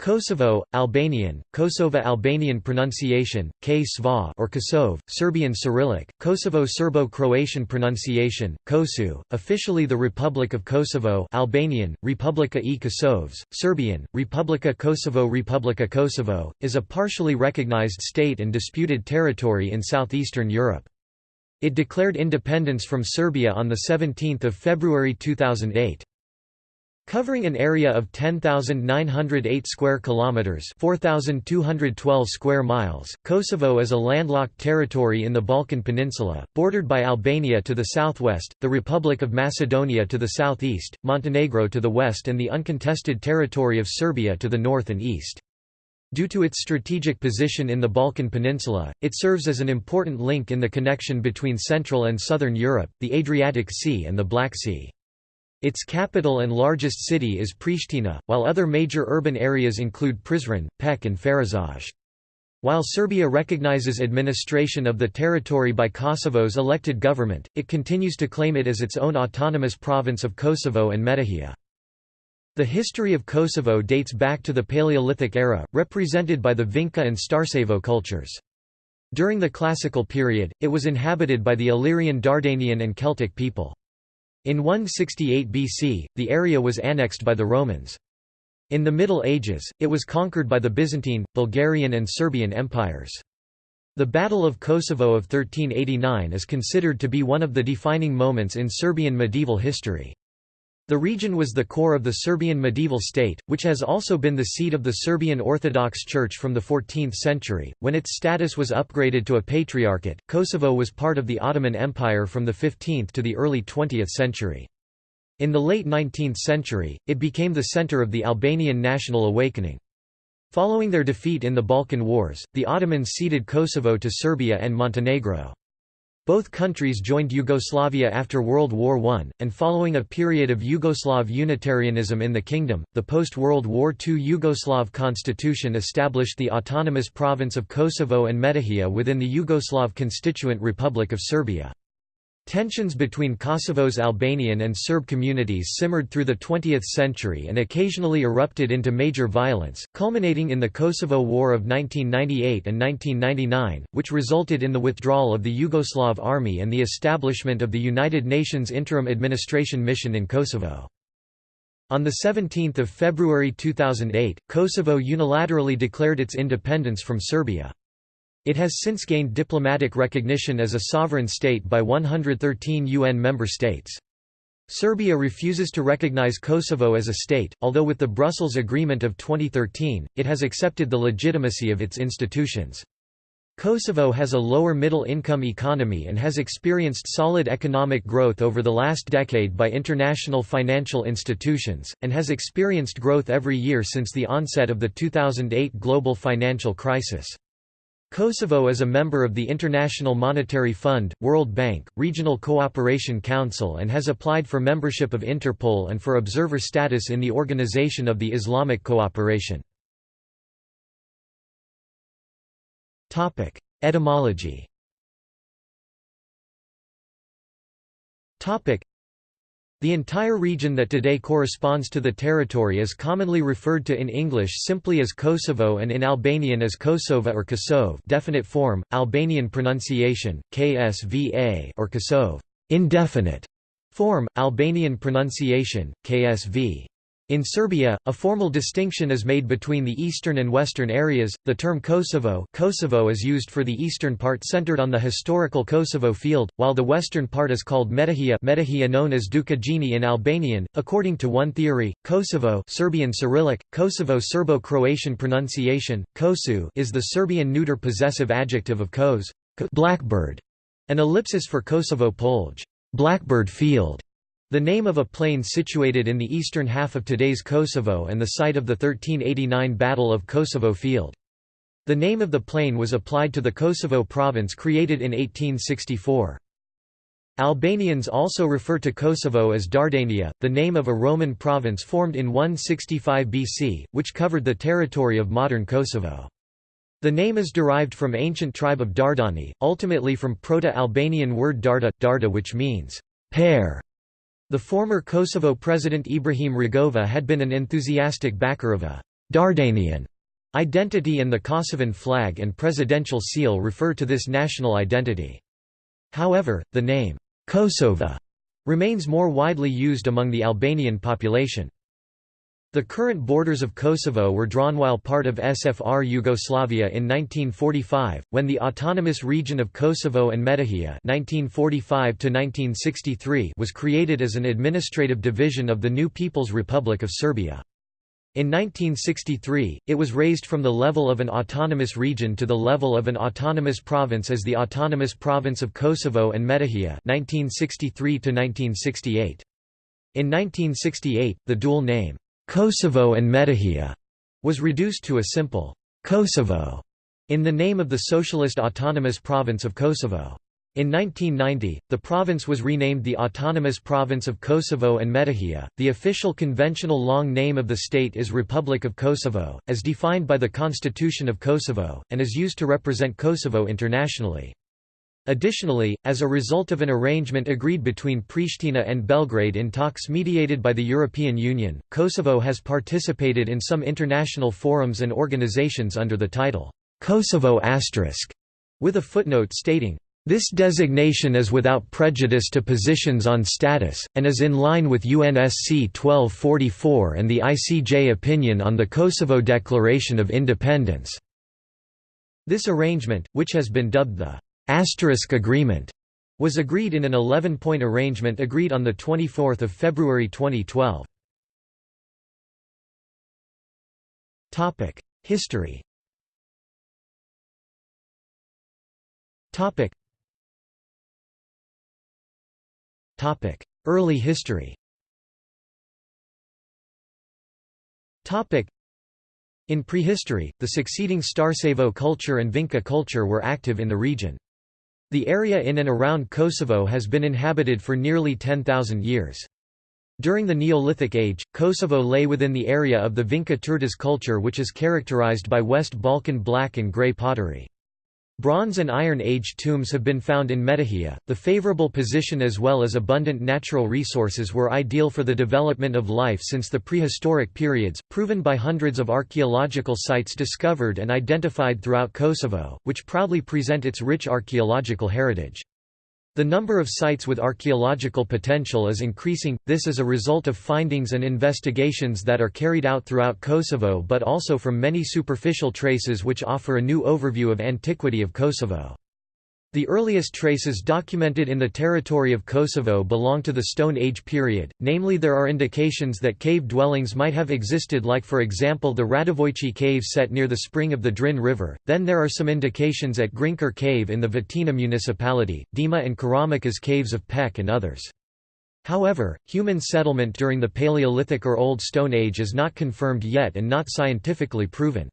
Kosovo, Albanian, Kosova Albanian pronunciation, K or Kosov, Serbian Cyrillic, Kosovo Serbo-Croatian pronunciation, Kosu, officially the Republic of Kosovo Albanian, Republika i Kosovs, Serbian, Republika Kosovo Republika Kosovo, is a partially recognized state and disputed territory in southeastern Europe. It declared independence from Serbia on 17 February 2008. Covering an area of 10,908 square kilometers, 4,212 square miles, Kosovo is a landlocked territory in the Balkan Peninsula, bordered by Albania to the southwest, the Republic of Macedonia to the southeast, Montenegro to the west and the uncontested territory of Serbia to the north and east. Due to its strategic position in the Balkan Peninsula, it serves as an important link in the connection between Central and Southern Europe, the Adriatic Sea and the Black Sea. Its capital and largest city is Pristina, while other major urban areas include Prizren, Pec and Ferizaj. While Serbia recognizes administration of the territory by Kosovo's elected government, it continues to claim it as its own autonomous province of Kosovo and Metohija. The history of Kosovo dates back to the Paleolithic era, represented by the Vinca and Starcevo cultures. During the Classical period, it was inhabited by the Illyrian Dardanian and Celtic people. In 168 BC, the area was annexed by the Romans. In the Middle Ages, it was conquered by the Byzantine, Bulgarian and Serbian empires. The Battle of Kosovo of 1389 is considered to be one of the defining moments in Serbian medieval history. The region was the core of the Serbian medieval state, which has also been the seat of the Serbian Orthodox Church from the 14th century. When its status was upgraded to a patriarchate, Kosovo was part of the Ottoman Empire from the 15th to the early 20th century. In the late 19th century, it became the center of the Albanian national awakening. Following their defeat in the Balkan Wars, the Ottomans ceded Kosovo to Serbia and Montenegro. Both countries joined Yugoslavia after World War I, and following a period of Yugoslav Unitarianism in the kingdom, the post-World War II Yugoslav constitution established the autonomous province of Kosovo and Metohija within the Yugoslav Constituent Republic of Serbia. Tensions between Kosovo's Albanian and Serb communities simmered through the 20th century and occasionally erupted into major violence, culminating in the Kosovo War of 1998 and 1999, which resulted in the withdrawal of the Yugoslav army and the establishment of the United Nations Interim Administration Mission in Kosovo. On 17 February 2008, Kosovo unilaterally declared its independence from Serbia. It has since gained diplomatic recognition as a sovereign state by 113 UN member states. Serbia refuses to recognize Kosovo as a state, although with the Brussels Agreement of 2013, it has accepted the legitimacy of its institutions. Kosovo has a lower middle-income economy and has experienced solid economic growth over the last decade by international financial institutions, and has experienced growth every year since the onset of the 2008 global financial crisis. Kosovo is a member of the International Monetary Fund, World Bank, Regional Cooperation Council and has applied for membership of Interpol and for observer status in the Organization of the Islamic Cooperation. Etymology the entire region that today corresponds to the territory is commonly referred to in English simply as Kosovo and in Albanian as Kosova or Kosov definite form, Albanian pronunciation, KSVA or Kosov indefinite form, Albanian pronunciation, KSV. In Serbia, a formal distinction is made between the eastern and western areas. The term Kosovo, Kosovo is used for the eastern part centered on the historical Kosovo field, while the western part is called Metohija, Metohija known as Dukagjini in Albanian. According to one theory, Kosovo, Serbian Cyrillic, Kosovo Serbo-Croatian pronunciation, Kosu, is the Serbian neuter possessive adjective of kos, blackbird, an ellipsis for Kosovo Polj, blackbird field. The name of a plain situated in the eastern half of today's Kosovo and the site of the 1389 Battle of Kosovo Field. The name of the plain was applied to the Kosovo province created in 1864. Albanians also refer to Kosovo as Dardania, the name of a Roman province formed in 165 BC, which covered the territory of modern Kosovo. The name is derived from ancient tribe of Dardani, ultimately from Proto-Albanian word darda, darda which means pear. The former Kosovo president Ibrahim Rugova had been an enthusiastic backer of a Dardanian identity and the Kosovan flag and presidential seal refer to this national identity. However, the name, Kosova, remains more widely used among the Albanian population. The current borders of Kosovo were drawn while part of SFR Yugoslavia in 1945, when the autonomous region of Kosovo and Metohija (1945–1963) was created as an administrative division of the new People's Republic of Serbia. In 1963, it was raised from the level of an autonomous region to the level of an autonomous province as the Autonomous Province of Kosovo and Metohija (1963–1968). In 1968, the dual name Kosovo and Metohija was reduced to a simple Kosovo in the name of the Socialist Autonomous Province of Kosovo. In 1990, the province was renamed the Autonomous Province of Kosovo and Metohija. The official conventional long name of the state is Republic of Kosovo, as defined by the Constitution of Kosovo, and is used to represent Kosovo internationally. Additionally, as a result of an arrangement agreed between Pristina and Belgrade in talks mediated by the European Union, Kosovo has participated in some international forums and organizations under the title, Kosovo Asterisk, with a footnote stating, this designation is without prejudice to positions on status, and is in line with UNSC 1244 and the ICJ opinion on the Kosovo Declaration of Independence. This arrangement, which has been dubbed the Asterisk Agreement was agreed in an 11-point arrangement agreed on 24 February 2012. History Early history In prehistory, the succeeding Starcevo culture and Vinca culture were active in the region. The area in and around Kosovo has been inhabited for nearly 10,000 years. During the Neolithic Age, Kosovo lay within the area of the Vinca Turdas culture which is characterized by West Balkan black and grey pottery. Bronze and Iron Age tombs have been found in Metohija. The favorable position as well as abundant natural resources were ideal for the development of life since the prehistoric periods, proven by hundreds of archaeological sites discovered and identified throughout Kosovo, which proudly present its rich archaeological heritage. The number of sites with archaeological potential is increasing, this is a result of findings and investigations that are carried out throughout Kosovo but also from many superficial traces which offer a new overview of antiquity of Kosovo. The earliest traces documented in the territory of Kosovo belong to the Stone Age period, namely there are indications that cave dwellings might have existed like for example the Radovojci cave set near the spring of the Drin River, then there are some indications at Grinker cave in the Vitina municipality, Dima and Karamikas caves of Pec and others. However, human settlement during the Paleolithic or Old Stone Age is not confirmed yet and not scientifically proven.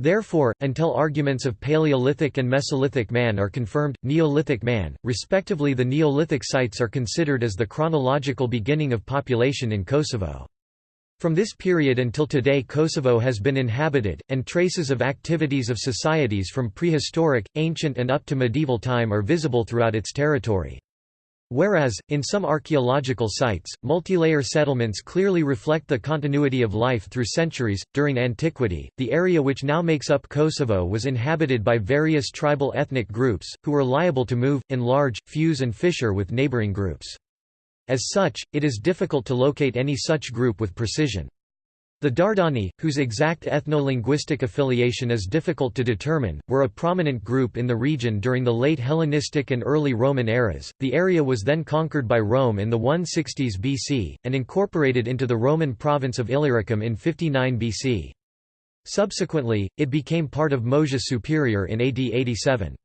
Therefore, until arguments of Paleolithic and Mesolithic man are confirmed, Neolithic man, respectively the Neolithic sites are considered as the chronological beginning of population in Kosovo. From this period until today Kosovo has been inhabited, and traces of activities of societies from prehistoric, ancient and up to medieval time are visible throughout its territory. Whereas, in some archaeological sites, multilayer settlements clearly reflect the continuity of life through centuries. During antiquity, the area which now makes up Kosovo was inhabited by various tribal ethnic groups, who were liable to move, enlarge, fuse, and fissure with neighboring groups. As such, it is difficult to locate any such group with precision. The Dardani, whose exact ethno-linguistic affiliation is difficult to determine, were a prominent group in the region during the late Hellenistic and early Roman eras. The area was then conquered by Rome in the 160s BC, and incorporated into the Roman province of Illyricum in 59 BC. Subsequently, it became part of Moesia Superior in AD 87.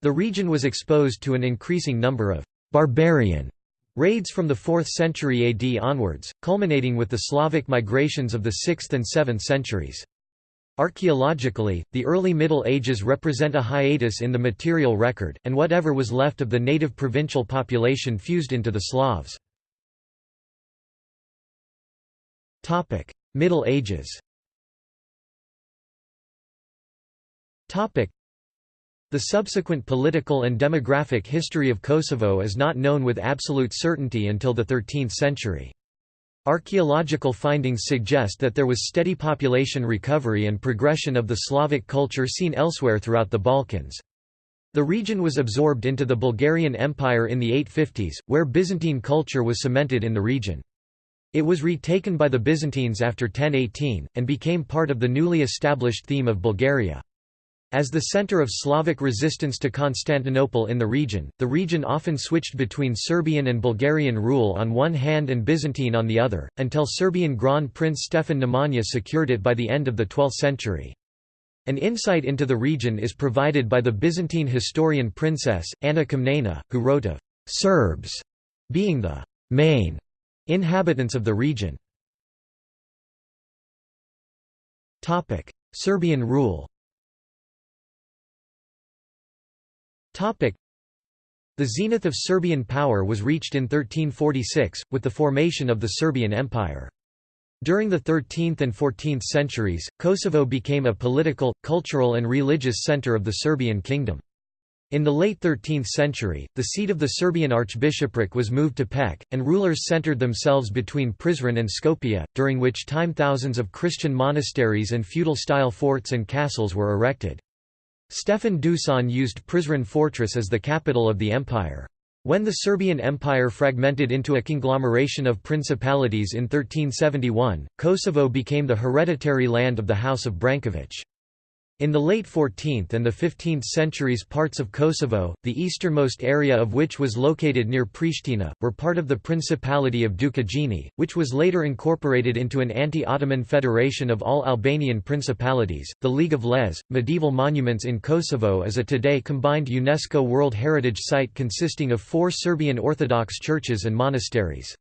The region was exposed to an increasing number of barbarian Raids from the 4th century AD onwards, culminating with the Slavic migrations of the 6th and 7th centuries. Archaeologically, the early Middle Ages represent a hiatus in the material record, and whatever was left of the native provincial population fused into the Slavs. Middle Ages the subsequent political and demographic history of Kosovo is not known with absolute certainty until the 13th century. Archaeological findings suggest that there was steady population recovery and progression of the Slavic culture seen elsewhere throughout the Balkans. The region was absorbed into the Bulgarian Empire in the 850s, where Byzantine culture was cemented in the region. It was retaken by the Byzantines after 1018, and became part of the newly established theme of Bulgaria. As the center of Slavic resistance to Constantinople in the region, the region often switched between Serbian and Bulgarian rule on one hand and Byzantine on the other, until Serbian Grand Prince Stefan Nemanja secured it by the end of the 12th century. An insight into the region is provided by the Byzantine historian princess, Anna Komnena, who wrote of «Serbs» being the «main» inhabitants of the region. Serbian rule The zenith of Serbian power was reached in 1346, with the formation of the Serbian Empire. During the 13th and 14th centuries, Kosovo became a political, cultural and religious center of the Serbian kingdom. In the late 13th century, the seat of the Serbian archbishopric was moved to Pec, and rulers centered themselves between Prizren and Skopje, during which time thousands of Christian monasteries and feudal-style forts and castles were erected. Stefan Dusan used Prizren fortress as the capital of the empire. When the Serbian Empire fragmented into a conglomeration of principalities in 1371, Kosovo became the hereditary land of the House of Branković. In the late 14th and the 15th centuries parts of Kosovo, the easternmost area of which was located near Pristina, were part of the Principality of Dukagjini, which was later incorporated into an anti-Ottoman federation of all Albanian principalities. The League of Lezhë, medieval monuments in Kosovo is a today combined UNESCO World Heritage Site consisting of four Serbian Orthodox churches and monasteries.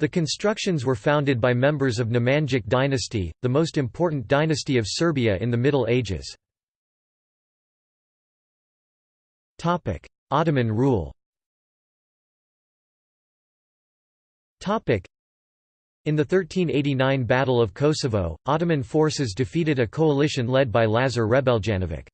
The constructions were founded by members of Nemanjic dynasty, the most important dynasty of Serbia in the Middle Ages. Ottoman rule in the 1389 Battle of Kosovo, Ottoman forces defeated a coalition led by Lazar Hrebeljanović.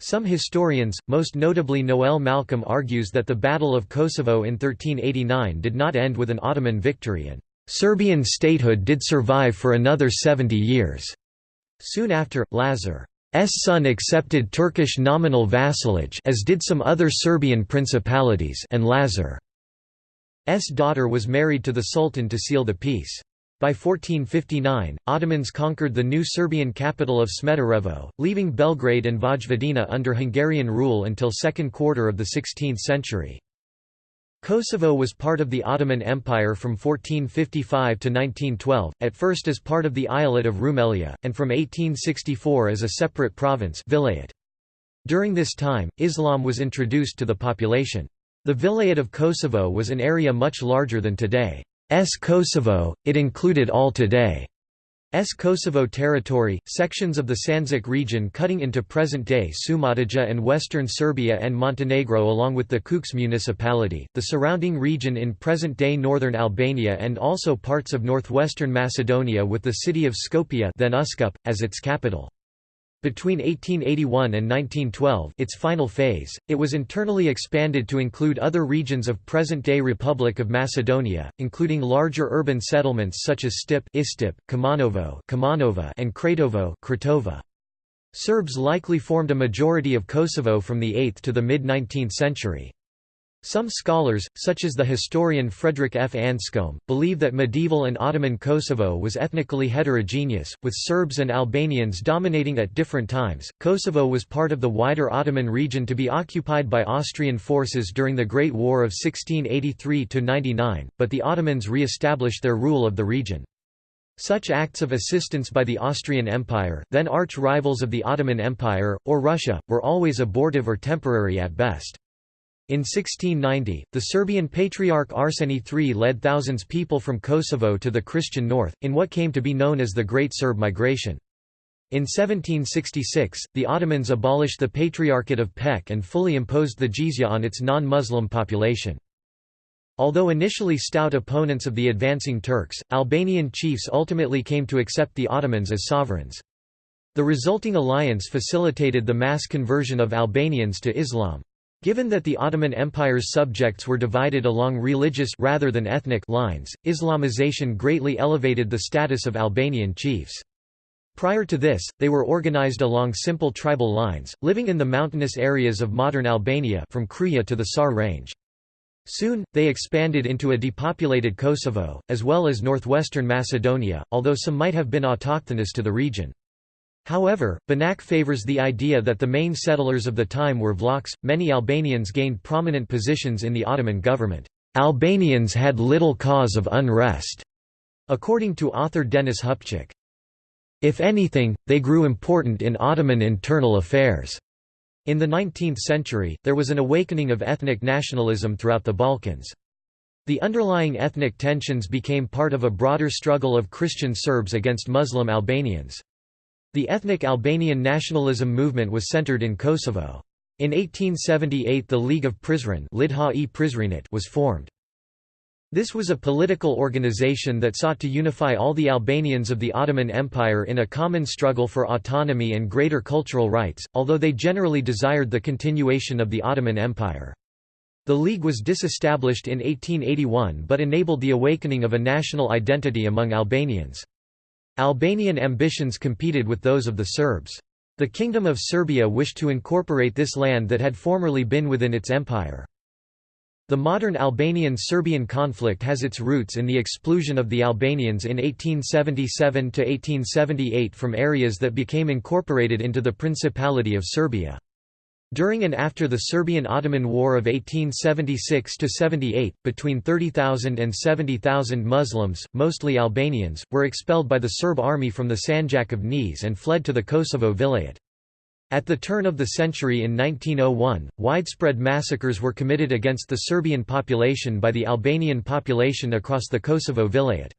Some historians, most notably Noel Malcolm argues that the Battle of Kosovo in 1389 did not end with an Ottoman victory and Serbian statehood did survive for another 70 years. Soon after, Lazar's son accepted Turkish nominal vassalage as did some other Serbian principalities and Lazar's daughter was married to the Sultan to seal the peace. By 1459, Ottomans conquered the new Serbian capital of Smederevo, leaving Belgrade and Vojvodina under Hungarian rule until second quarter of the 16th century. Kosovo was part of the Ottoman Empire from 1455 to 1912, at first as part of the Eyalet of Rumelia, and from 1864 as a separate province vilayet. During this time, Islam was introduced to the population. The vilayet of Kosovo was an area much larger than today. S Kosovo, it included all today. S Kosovo territory, sections of the Sandžak region cutting into present-day Šumadija and western Serbia and Montenegro along with the Kukës municipality, the surrounding region in present-day northern Albania and also parts of northwestern Macedonia with the city of Skopje then Uskup, as its capital. Between 1881 and 1912 its final phase, it was internally expanded to include other regions of present-day Republic of Macedonia, including larger urban settlements such as Stip Istip, Kumanovo and Kratovo. Serbs likely formed a majority of Kosovo from the 8th to the mid-19th century. Some scholars, such as the historian Frederick F. Anscombe, believe that medieval and Ottoman Kosovo was ethnically heterogeneous, with Serbs and Albanians dominating at different times. Kosovo was part of the wider Ottoman region to be occupied by Austrian forces during the Great War of 1683 99, but the Ottomans re established their rule of the region. Such acts of assistance by the Austrian Empire, then arch-rivals of the Ottoman Empire, or Russia, were always abortive or temporary at best. In 1690, the Serbian Patriarch Arseni III led thousands people from Kosovo to the Christian north, in what came to be known as the Great Serb Migration. In 1766, the Ottomans abolished the Patriarchate of Pec and fully imposed the jizya on its non-Muslim population. Although initially stout opponents of the advancing Turks, Albanian chiefs ultimately came to accept the Ottomans as sovereigns. The resulting alliance facilitated the mass conversion of Albanians to Islam. Given that the Ottoman Empire's subjects were divided along religious rather than ethnic lines, Islamization greatly elevated the status of Albanian chiefs. Prior to this, they were organized along simple tribal lines, living in the mountainous areas of modern Albania from Kruja to the Sar range. Soon, they expanded into a depopulated Kosovo, as well as northwestern Macedonia, although some might have been autochthonous to the region. However, Banac favors the idea that the main settlers of the time were Vlachs. Many Albanians gained prominent positions in the Ottoman government. Albanians had little cause of unrest, according to author Dennis Hupchick. If anything, they grew important in Ottoman internal affairs. In the 19th century, there was an awakening of ethnic nationalism throughout the Balkans. The underlying ethnic tensions became part of a broader struggle of Christian Serbs against Muslim Albanians. The ethnic Albanian nationalism movement was centered in Kosovo. In 1878 the League of Prizren was formed. This was a political organization that sought to unify all the Albanians of the Ottoman Empire in a common struggle for autonomy and greater cultural rights, although they generally desired the continuation of the Ottoman Empire. The League was disestablished in 1881 but enabled the awakening of a national identity among Albanians. Albanian ambitions competed with those of the Serbs. The Kingdom of Serbia wished to incorporate this land that had formerly been within its empire. The modern Albanian–Serbian conflict has its roots in the expulsion of the Albanians in 1877–1878 from areas that became incorporated into the Principality of Serbia. During and after the Serbian–Ottoman War of 1876–78, between 30,000 and 70,000 Muslims, mostly Albanians, were expelled by the Serb army from the Sanjak of Niš and fled to the Kosovo Vilayet. At the turn of the century in 1901, widespread massacres were committed against the Serbian population by the Albanian population across the Kosovo Vilayet.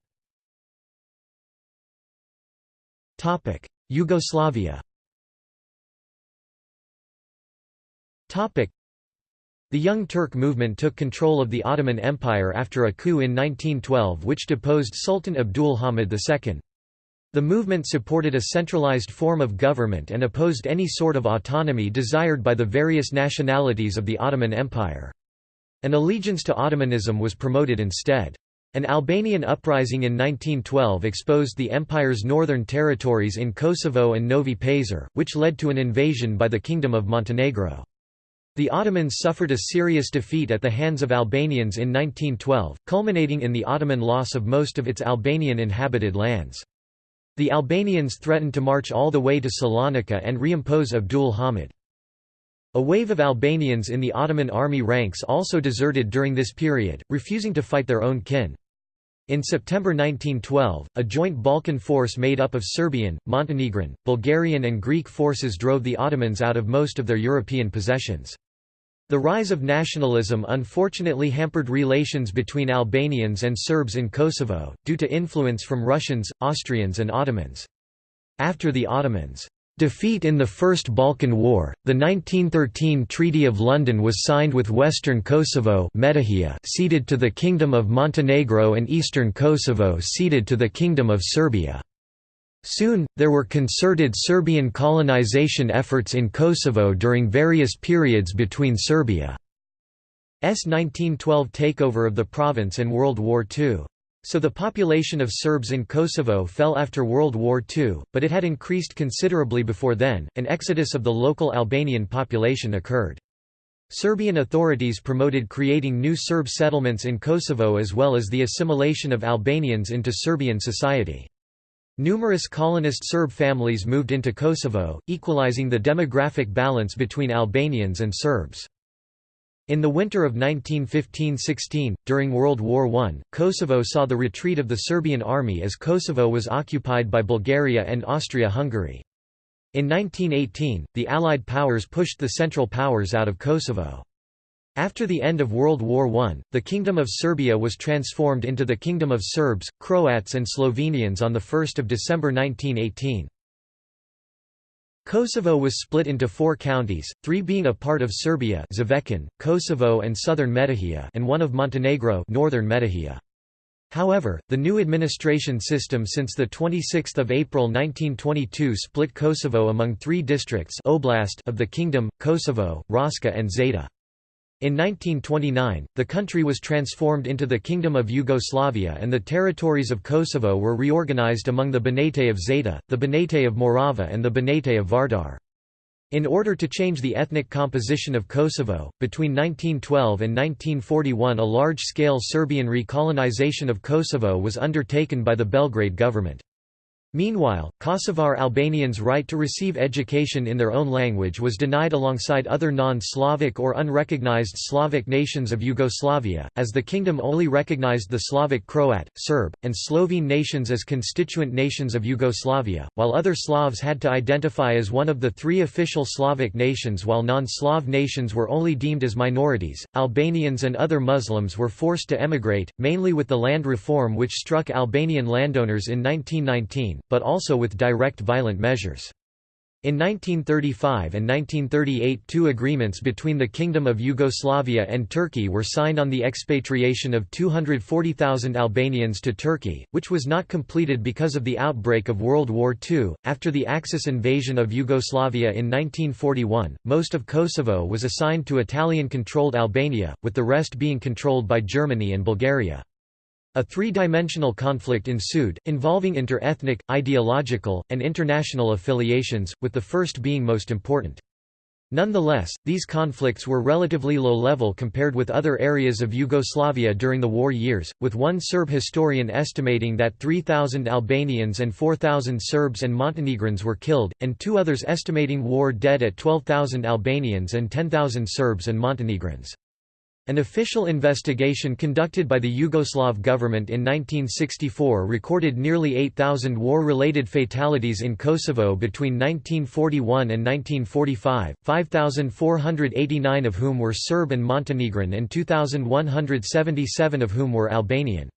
Yugoslavia The Young Turk movement took control of the Ottoman Empire after a coup in 1912 which deposed Sultan Abdul Hamid II. The movement supported a centralized form of government and opposed any sort of autonomy desired by the various nationalities of the Ottoman Empire. An allegiance to Ottomanism was promoted instead. An Albanian uprising in 1912 exposed the empire's northern territories in Kosovo and Novi Pazar, which led to an invasion by the Kingdom of Montenegro. The Ottomans suffered a serious defeat at the hands of Albanians in 1912, culminating in the Ottoman loss of most of its Albanian inhabited lands. The Albanians threatened to march all the way to Salonika and reimpose Abdul Hamid. A wave of Albanians in the Ottoman army ranks also deserted during this period, refusing to fight their own kin. In September 1912, a joint Balkan force made up of Serbian, Montenegrin, Bulgarian and Greek forces drove the Ottomans out of most of their European possessions. The rise of nationalism unfortunately hampered relations between Albanians and Serbs in Kosovo, due to influence from Russians, Austrians and Ottomans. After the Ottomans' defeat in the First Balkan War, the 1913 Treaty of London was signed with Western Kosovo ceded to the Kingdom of Montenegro and Eastern Kosovo ceded to the Kingdom of Serbia. Soon, there were concerted Serbian colonization efforts in Kosovo during various periods between Serbia's 1912 takeover of the province and World War II. So the population of Serbs in Kosovo fell after World War II, but it had increased considerably before then. An exodus of the local Albanian population occurred. Serbian authorities promoted creating new Serb settlements in Kosovo as well as the assimilation of Albanians into Serbian society. Numerous colonist Serb families moved into Kosovo, equalizing the demographic balance between Albanians and Serbs. In the winter of 1915–16, during World War I, Kosovo saw the retreat of the Serbian army as Kosovo was occupied by Bulgaria and Austria-Hungary. In 1918, the Allied powers pushed the Central Powers out of Kosovo. After the end of World War I, the Kingdom of Serbia was transformed into the Kingdom of Serbs, Croats and Slovenians on 1 December 1918. Kosovo was split into four counties, three being a part of Serbia Zvečan, Kosovo and southern Metohija and one of Montenegro northern Metohija. However, the new administration system since 26 April 1922 split Kosovo among three districts Oblast of the kingdom, Kosovo, Raška and Zeta. In 1929, the country was transformed into the Kingdom of Yugoslavia and the territories of Kosovo were reorganized among the Banate of Zeta, the Banate of Morava and the Banate of Vardar. In order to change the ethnic composition of Kosovo, between 1912 and 1941 a large-scale Serbian recolonization of Kosovo was undertaken by the Belgrade government. Meanwhile, Kosovar Albanians' right to receive education in their own language was denied alongside other non-Slavic or unrecognized Slavic nations of Yugoslavia, as the kingdom only recognized the Slavic Croat, Serb, and Slovene nations as constituent nations of Yugoslavia, while other Slavs had to identify as one of the three official Slavic nations while non-Slav nations were only deemed as minorities. Albanians and other Muslims were forced to emigrate, mainly with the land reform which struck Albanian landowners in 1919 but also with direct violent measures. In 1935 and 1938 two agreements between the Kingdom of Yugoslavia and Turkey were signed on the expatriation of 240,000 Albanians to Turkey, which was not completed because of the outbreak of World War II. After the Axis invasion of Yugoslavia in 1941, most of Kosovo was assigned to Italian-controlled Albania, with the rest being controlled by Germany and Bulgaria. A three-dimensional conflict ensued, involving inter-ethnic, ideological, and international affiliations, with the first being most important. Nonetheless, these conflicts were relatively low-level compared with other areas of Yugoslavia during the war years, with one Serb historian estimating that 3,000 Albanians and 4,000 Serbs and Montenegrins were killed, and two others estimating war dead at 12,000 Albanians and 10,000 Serbs and Montenegrins. An official investigation conducted by the Yugoslav government in 1964 recorded nearly 8,000 war-related fatalities in Kosovo between 1941 and 1945, 5,489 of whom were Serb and Montenegrin and 2,177 of whom were Albanian.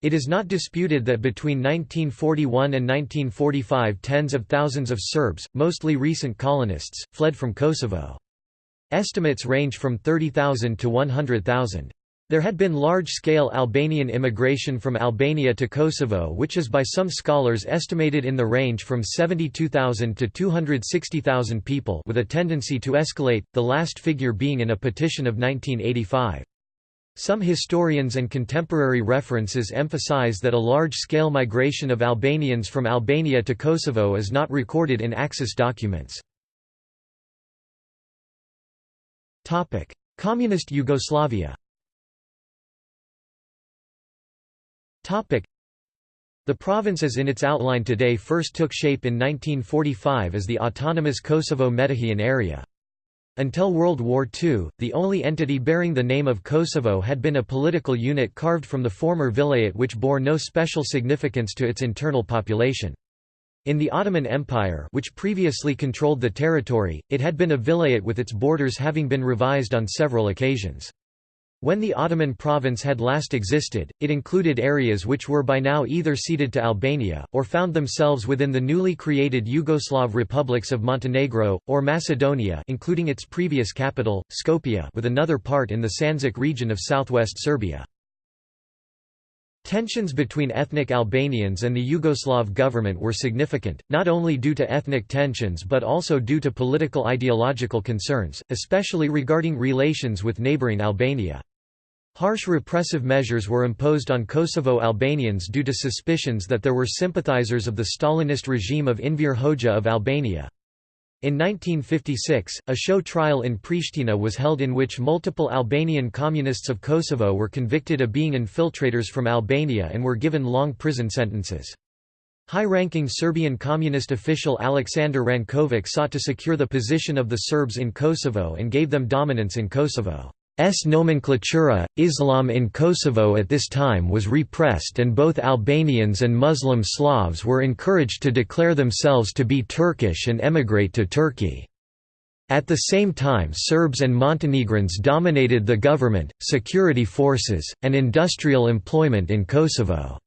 It is not disputed that between 1941 and 1945 tens of thousands of Serbs, mostly recent colonists, fled from Kosovo. Estimates range from 30,000 to 100,000. There had been large-scale Albanian immigration from Albania to Kosovo which is by some scholars estimated in the range from 72,000 to 260,000 people with a tendency to escalate, the last figure being in a petition of 1985. Some historians and contemporary references emphasize that a large-scale migration of Albanians from Albania to Kosovo is not recorded in Axis documents. Communist Yugoslavia the province as in its outline today first took shape in 1945 as the autonomous Kosovo-Metohian area. Until World War II, the only entity bearing the name of Kosovo had been a political unit carved from the former vilayet which bore no special significance to its internal population. In the Ottoman Empire which previously controlled the territory, it had been a vilayet with its borders having been revised on several occasions. When the Ottoman province had last existed, it included areas which were by now either ceded to Albania, or found themselves within the newly created Yugoslav republics of Montenegro, or Macedonia including its previous capital, Skopje with another part in the Sandžak region of southwest Serbia. Tensions between ethnic Albanians and the Yugoslav government were significant, not only due to ethnic tensions but also due to political ideological concerns, especially regarding relations with neighbouring Albania. Harsh repressive measures were imposed on Kosovo Albanians due to suspicions that there were sympathizers of the Stalinist regime of Enver Hoxha of Albania. In 1956, a show trial in Pristina was held in which multiple Albanian communists of Kosovo were convicted of being infiltrators from Albania and were given long prison sentences. High-ranking Serbian communist official Aleksandar Rankovic sought to secure the position of the Serbs in Kosovo and gave them dominance in Kosovo. S nomenclatura, Islam in Kosovo at this time was repressed and both Albanians and Muslim Slavs were encouraged to declare themselves to be Turkish and emigrate to Turkey. At the same time Serbs and Montenegrins dominated the government, security forces, and industrial employment in Kosovo.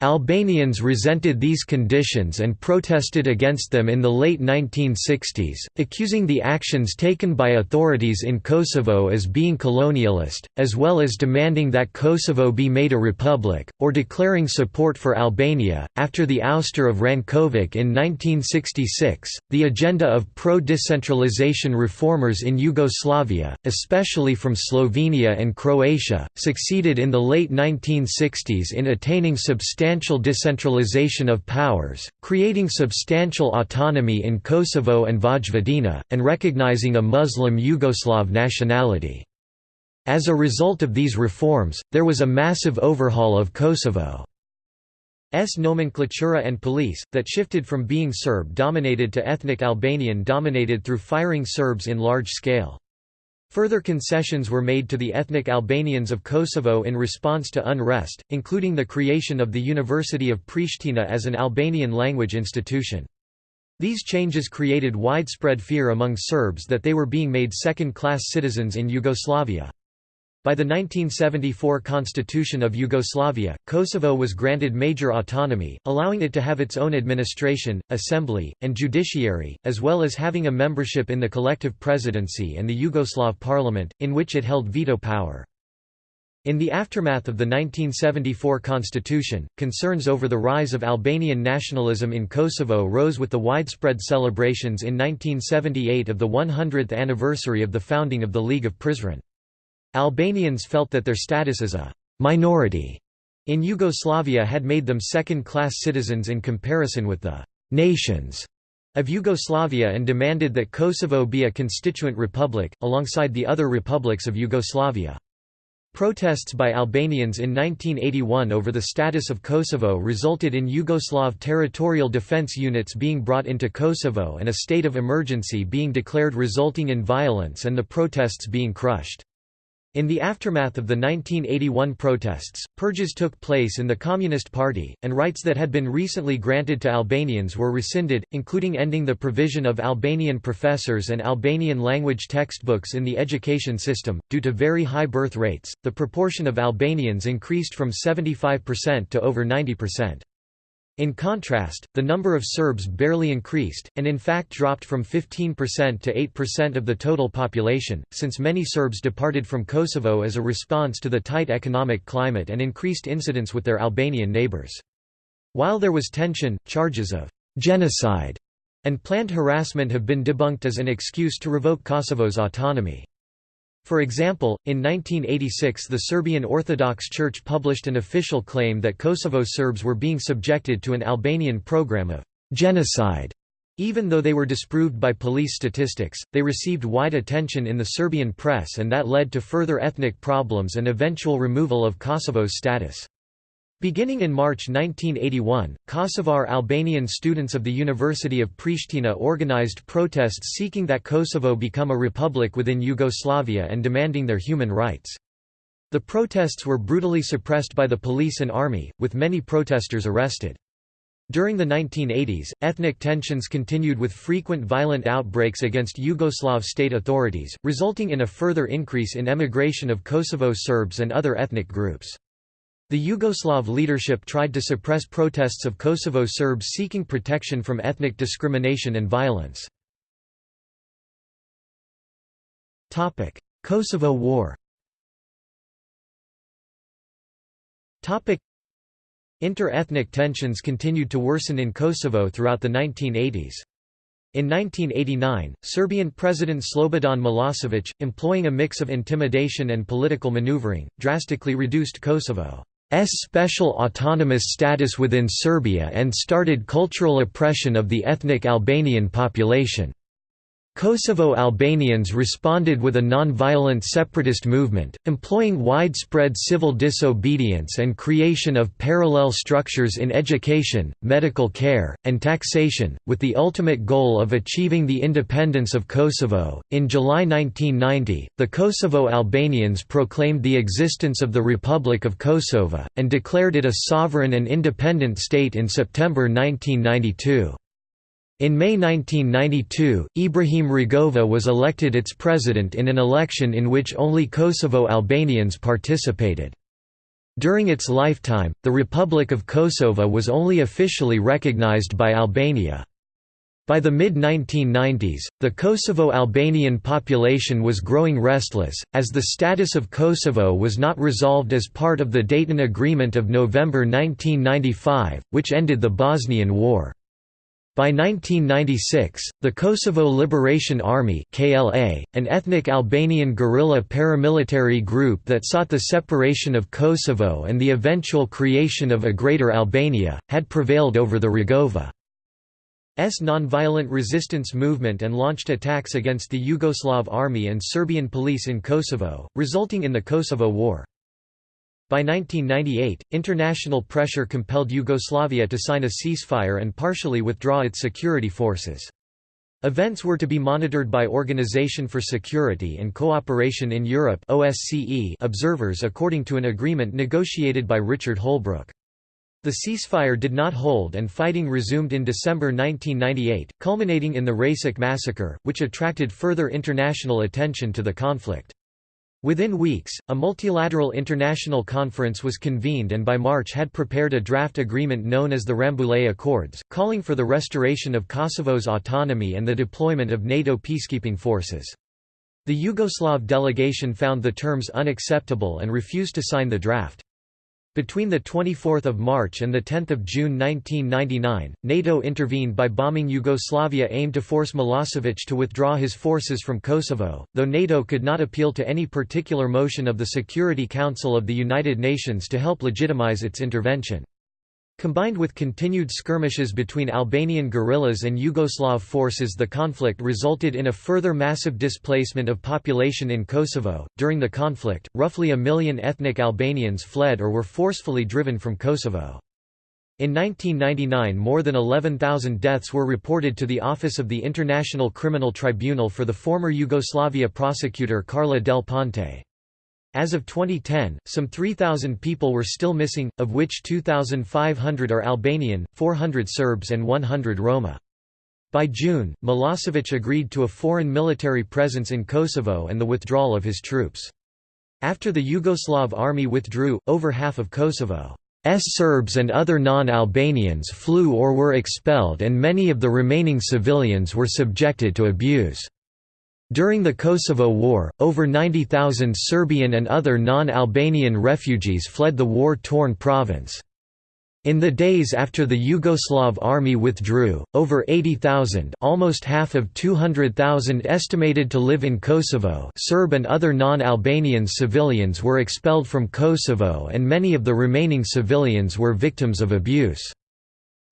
Albanians resented these conditions and protested against them in the late 1960s, accusing the actions taken by authorities in Kosovo as being colonialist, as well as demanding that Kosovo be made a republic, or declaring support for Albania. After the ouster of Rankovic in 1966, the agenda of pro decentralization reformers in Yugoslavia, especially from Slovenia and Croatia, succeeded in the late 1960s in attaining substantial substantial decentralization of powers, creating substantial autonomy in Kosovo and Vojvodina, and recognizing a Muslim Yugoslav nationality. As a result of these reforms, there was a massive overhaul of Kosovo's nomenclatura and police, that shifted from being Serb-dominated to ethnic Albanian-dominated through firing Serbs in large scale. Further concessions were made to the ethnic Albanians of Kosovo in response to unrest, including the creation of the University of Pristina as an Albanian language institution. These changes created widespread fear among Serbs that they were being made second-class citizens in Yugoslavia. By the 1974 Constitution of Yugoslavia, Kosovo was granted major autonomy, allowing it to have its own administration, assembly, and judiciary, as well as having a membership in the collective presidency and the Yugoslav parliament, in which it held veto power. In the aftermath of the 1974 constitution, concerns over the rise of Albanian nationalism in Kosovo rose with the widespread celebrations in 1978 of the 100th anniversary of the founding of the League of Prizren. Albanians felt that their status as a «minority» in Yugoslavia had made them second-class citizens in comparison with the «nations» of Yugoslavia and demanded that Kosovo be a constituent republic, alongside the other republics of Yugoslavia. Protests by Albanians in 1981 over the status of Kosovo resulted in Yugoslav territorial defense units being brought into Kosovo and a state of emergency being declared resulting in violence and the protests being crushed. In the aftermath of the 1981 protests, purges took place in the Communist Party, and rights that had been recently granted to Albanians were rescinded, including ending the provision of Albanian professors and Albanian language textbooks in the education system. Due to very high birth rates, the proportion of Albanians increased from 75% to over 90%. In contrast, the number of Serbs barely increased, and in fact dropped from 15% to 8% of the total population, since many Serbs departed from Kosovo as a response to the tight economic climate and increased incidents with their Albanian neighbors. While there was tension, charges of genocide and planned harassment have been debunked as an excuse to revoke Kosovo's autonomy. For example, in 1986 the Serbian Orthodox Church published an official claim that Kosovo Serbs were being subjected to an Albanian program of genocide. Even though they were disproved by police statistics, they received wide attention in the Serbian press and that led to further ethnic problems and eventual removal of Kosovo's status. Beginning in March 1981, Kosovar Albanian students of the University of Pristina organized protests seeking that Kosovo become a republic within Yugoslavia and demanding their human rights. The protests were brutally suppressed by the police and army, with many protesters arrested. During the 1980s, ethnic tensions continued with frequent violent outbreaks against Yugoslav state authorities, resulting in a further increase in emigration of Kosovo Serbs and other ethnic groups. The Yugoslav leadership tried to suppress protests of Kosovo Serbs seeking protection from ethnic discrimination and violence. Kosovo War Inter-ethnic tensions continued to worsen in Kosovo throughout the 1980s. In 1989, Serbian President Slobodan Milosevic, employing a mix of intimidation and political maneuvering, drastically reduced Kosovo. S special autonomous status within Serbia and started cultural oppression of the ethnic Albanian population. Kosovo Albanians responded with a non-violent separatist movement, employing widespread civil disobedience and creation of parallel structures in education, medical care, and taxation, with the ultimate goal of achieving the independence of Kosovo. In July 1990, the Kosovo Albanians proclaimed the existence of the Republic of Kosovo, and declared it a sovereign and independent state in September 1992. In May 1992, Ibrahim Rugova was elected its president in an election in which only Kosovo Albanians participated. During its lifetime, the Republic of Kosovo was only officially recognized by Albania. By the mid-1990s, the Kosovo-Albanian population was growing restless, as the status of Kosovo was not resolved as part of the Dayton Agreement of November 1995, which ended the Bosnian War. By 1996, the Kosovo Liberation Army (KLA), an ethnic Albanian guerrilla paramilitary group that sought the separation of Kosovo and the eventual creation of a Greater Albania, had prevailed over the Rugova. S nonviolent resistance movement and launched attacks against the Yugoslav army and Serbian police in Kosovo, resulting in the Kosovo War. By 1998, international pressure compelled Yugoslavia to sign a ceasefire and partially withdraw its security forces. Events were to be monitored by Organization for Security and Cooperation in Europe OSCE observers according to an agreement negotiated by Richard Holbrooke. The ceasefire did not hold and fighting resumed in December 1998, culminating in the Račak massacre, which attracted further international attention to the conflict. Within weeks, a multilateral international conference was convened and by March had prepared a draft agreement known as the Rambouillet Accords, calling for the restoration of Kosovo's autonomy and the deployment of NATO peacekeeping forces. The Yugoslav delegation found the terms unacceptable and refused to sign the draft. Between 24 March and 10 June 1999, NATO intervened by bombing Yugoslavia aimed to force Milosevic to withdraw his forces from Kosovo, though NATO could not appeal to any particular motion of the Security Council of the United Nations to help legitimize its intervention. Combined with continued skirmishes between Albanian guerrillas and Yugoslav forces, the conflict resulted in a further massive displacement of population in Kosovo. During the conflict, roughly a million ethnic Albanians fled or were forcefully driven from Kosovo. In 1999, more than 11,000 deaths were reported to the Office of the International Criminal Tribunal for the former Yugoslavia prosecutor Carla Del Ponte. As of 2010, some 3,000 people were still missing, of which 2,500 are Albanian, 400 Serbs and 100 Roma. By June, Milosevic agreed to a foreign military presence in Kosovo and the withdrawal of his troops. After the Yugoslav army withdrew, over half of Kosovo's Serbs and other non-Albanians flew or were expelled and many of the remaining civilians were subjected to abuse. During the Kosovo War, over 90,000 Serbian and other non-Albanian refugees fled the war-torn province. In the days after the Yugoslav army withdrew, over 80,000 almost half of 200,000 estimated to live in Kosovo Serb and other non-Albanian civilians were expelled from Kosovo and many of the remaining civilians were victims of abuse.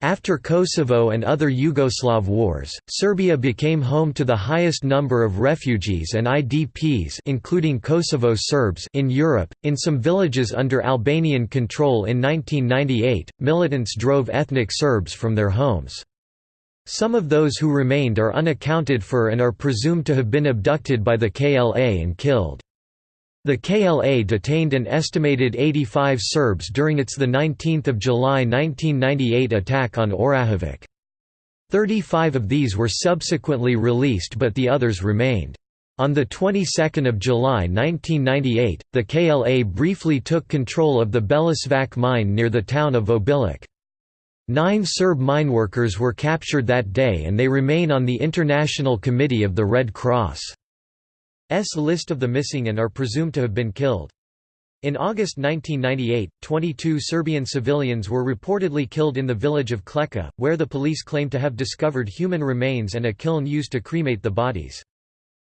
After Kosovo and other Yugoslav wars, Serbia became home to the highest number of refugees and IDPs including Kosovo Serbs in Europe. In some villages under Albanian control in 1998, militants drove ethnic Serbs from their homes. Some of those who remained are unaccounted for and are presumed to have been abducted by the KLA and killed. The KLA detained an estimated 85 Serbs during its 19 July 1998 attack on Orahovac. 35 of these were subsequently released but the others remained. On the 22nd of July 1998, the KLA briefly took control of the Belaćevac mine near the town of Obilic. Nine Serb mineworkers were captured that day and they remain on the International Committee of the Red Cross. S list of the missing and are presumed to have been killed. In August 1998, 22 Serbian civilians were reportedly killed in the village of Klečka, where the police claimed to have discovered human remains and a kiln used to cremate the bodies.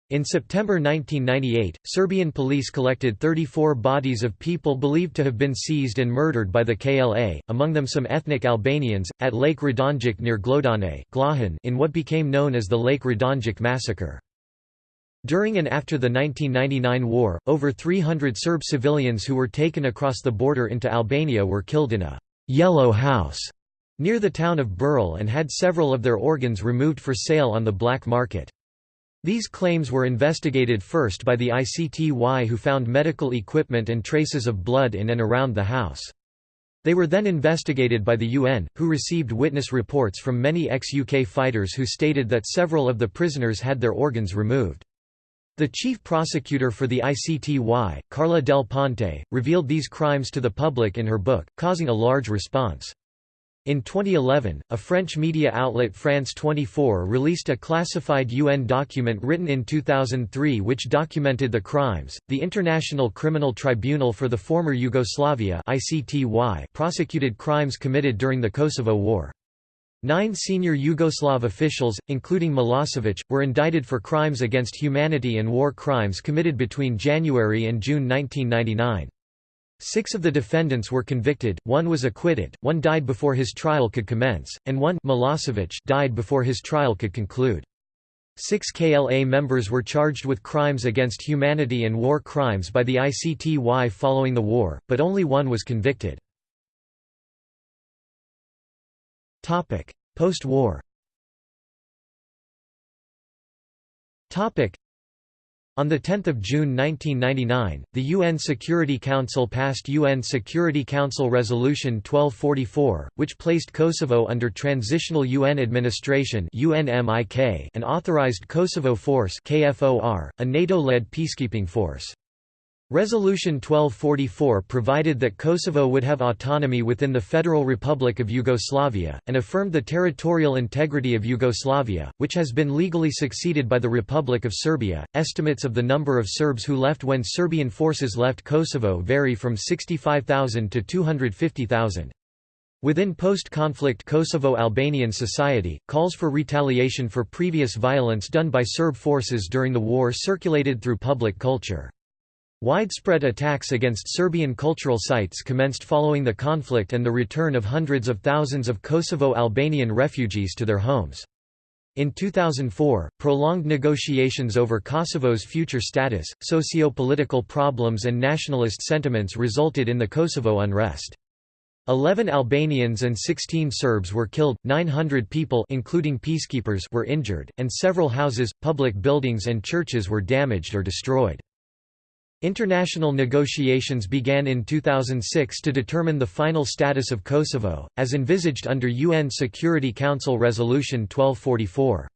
In September 1998, Serbian police collected 34 bodies of people believed to have been seized and murdered by the KLA, among them some ethnic Albanians, at Lake Radonjic near Glodane in what became known as the Lake Radonjic massacre. During and after the 1999 war, over 300 Serb civilians who were taken across the border into Albania were killed in a «yellow house» near the town of Burrel and had several of their organs removed for sale on the black market. These claims were investigated first by the ICTY who found medical equipment and traces of blood in and around the house. They were then investigated by the UN, who received witness reports from many ex-UK fighters who stated that several of the prisoners had their organs removed. The chief prosecutor for the ICTY, Carla Del Ponte, revealed these crimes to the public in her book, causing a large response. In 2011, a French media outlet France 24 released a classified UN document written in 2003 which documented the crimes. The International Criminal Tribunal for the Former Yugoslavia (ICTY) prosecuted crimes committed during the Kosovo War. Nine senior Yugoslav officials, including Milosevic, were indicted for crimes against humanity and war crimes committed between January and June 1999. Six of the defendants were convicted, one was acquitted, one died before his trial could commence, and one Milosevic died before his trial could conclude. Six KLA members were charged with crimes against humanity and war crimes by the ICTY following the war, but only one was convicted. Post-war. On 10 June 1999, the UN Security Council passed UN Security Council Resolution 1244, which placed Kosovo under Transitional UN Administration and authorized Kosovo Force a NATO-led peacekeeping force. Resolution 1244 provided that Kosovo would have autonomy within the Federal Republic of Yugoslavia, and affirmed the territorial integrity of Yugoslavia, which has been legally succeeded by the Republic of Serbia. Estimates of the number of Serbs who left when Serbian forces left Kosovo vary from 65,000 to 250,000. Within post-conflict Kosovo-Albanian society, calls for retaliation for previous violence done by Serb forces during the war circulated through public culture. Widespread attacks against Serbian cultural sites commenced following the conflict and the return of hundreds of thousands of Kosovo-Albanian refugees to their homes. In 2004, prolonged negotiations over Kosovo's future status, socio-political problems and nationalist sentiments resulted in the Kosovo unrest. Eleven Albanians and 16 Serbs were killed, 900 people including peacekeepers were injured, and several houses, public buildings and churches were damaged or destroyed. International negotiations began in 2006 to determine the final status of Kosovo, as envisaged under UN Security Council Resolution 1244.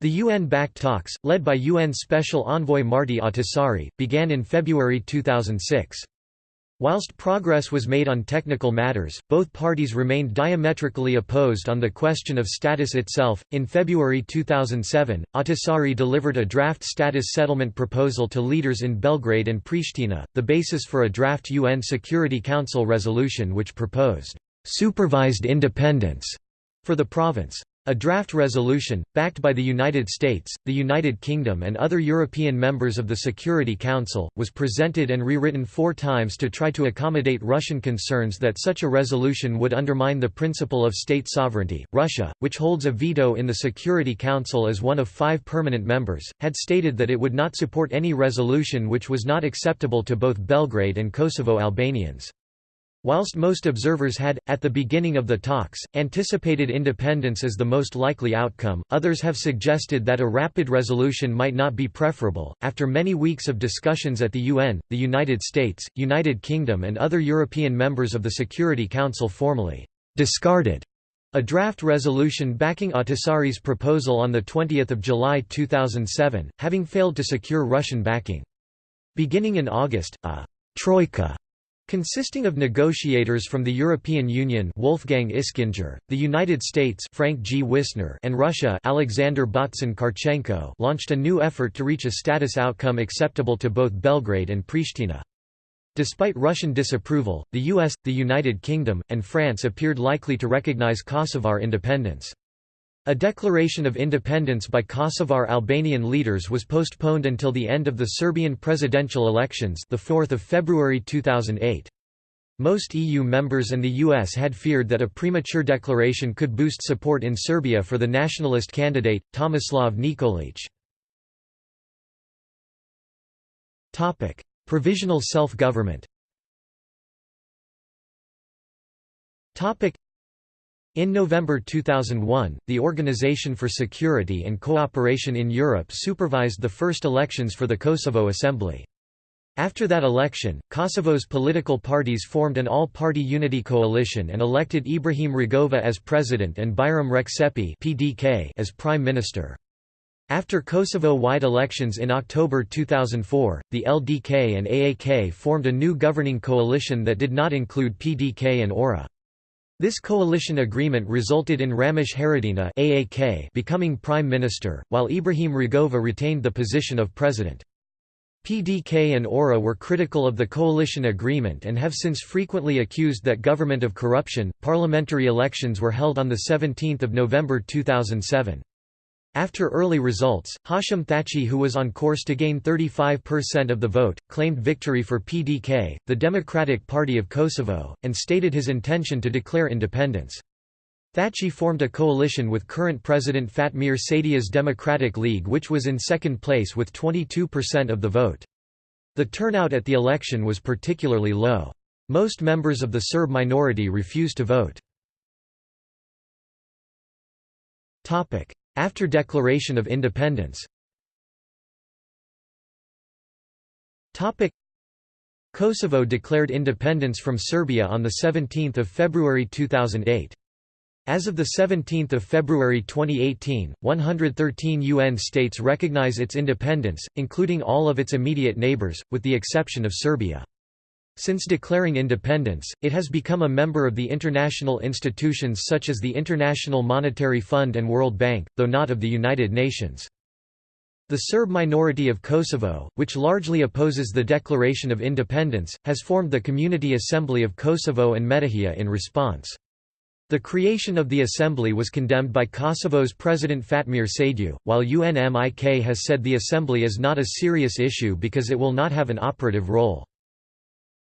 The UN-backed talks, led by UN Special Envoy Martti Ahtisaari, began in February 2006. Whilst progress was made on technical matters, both parties remained diametrically opposed on the question of status itself. In February 2007, Ahtisaari delivered a draft status settlement proposal to leaders in Belgrade and Pristina, the basis for a draft UN Security Council resolution which proposed supervised independence for the province. A draft resolution, backed by the United States, the United Kingdom and other European members of the Security Council, was presented and rewritten four times to try to accommodate Russian concerns that such a resolution would undermine the principle of state sovereignty. Russia, which holds a veto in the Security Council as one of five permanent members, had stated that it would not support any resolution which was not acceptable to both Belgrade and Kosovo Albanians. Whilst most observers had, at the beginning of the talks, anticipated independence as the most likely outcome, others have suggested that a rapid resolution might not be preferable. After many weeks of discussions at the UN, the United States, United Kingdom, and other European members of the Security Council formally discarded a draft resolution backing Ahtisaari's proposal on 20 July 2007, having failed to secure Russian backing. Beginning in August, a «troika» Consisting of negotiators from the European Union Wolfgang Ischinger, the United States Frank G. Wisner and Russia Alexander Botsan-Kharchenko launched a new effort to reach a status outcome acceptable to both Belgrade and Pristina. Despite Russian disapproval, the US, the United Kingdom, and France appeared likely to recognize Kosovar independence. A declaration of independence by Kosovar Albanian leaders was postponed until the end of the Serbian presidential elections the 4th of February 2008. Most EU members and the US had feared that a premature declaration could boost support in Serbia for the nationalist candidate, Tomislav Nikolic. Provisional self-government in November 2001, the Organization for Security and Cooperation in Europe supervised the first elections for the Kosovo Assembly. After that election, Kosovo's political parties formed an all-party unity coalition and elected Ibrahim Rugova as president and Bajram Rexhepi as prime minister. After Kosovo-wide elections in October 2004, the LDK and AAK formed a new governing coalition that did not include PDK and ORA. This coalition agreement resulted in Ramush Haradinaj AAK becoming prime minister, while Ibrahim Rugova retained the position of president. PDK and ORA were critical of the coalition agreement and have since frequently accused that government of corruption. Parliamentary elections were held on the 17th of November 2007. After early results, Hashim Thaçi who was on course to gain 35% of the vote, claimed victory for PDK, the Democratic Party of Kosovo, and stated his intention to declare independence. Thaçi formed a coalition with current President Fatmir Sejdiu's Democratic League which was in second place with 22% of the vote. The turnout at the election was particularly low. Most members of the Serb minority refused to vote. After declaration of independence Kosovo declared independence from Serbia on 17 February 2008. As of 17 February 2018, 113 UN states recognize its independence, including all of its immediate neighbors, with the exception of Serbia. Since declaring independence, it has become a member of the international institutions such as the International Monetary Fund and World Bank, though not of the United Nations. The Serb minority of Kosovo, which largely opposes the declaration of independence, has formed the Community Assembly of Kosovo and Metohija in response. The creation of the assembly was condemned by Kosovo's President Fatmir Sejdiu, while UNMIK has said the assembly is not a serious issue because it will not have an operative role.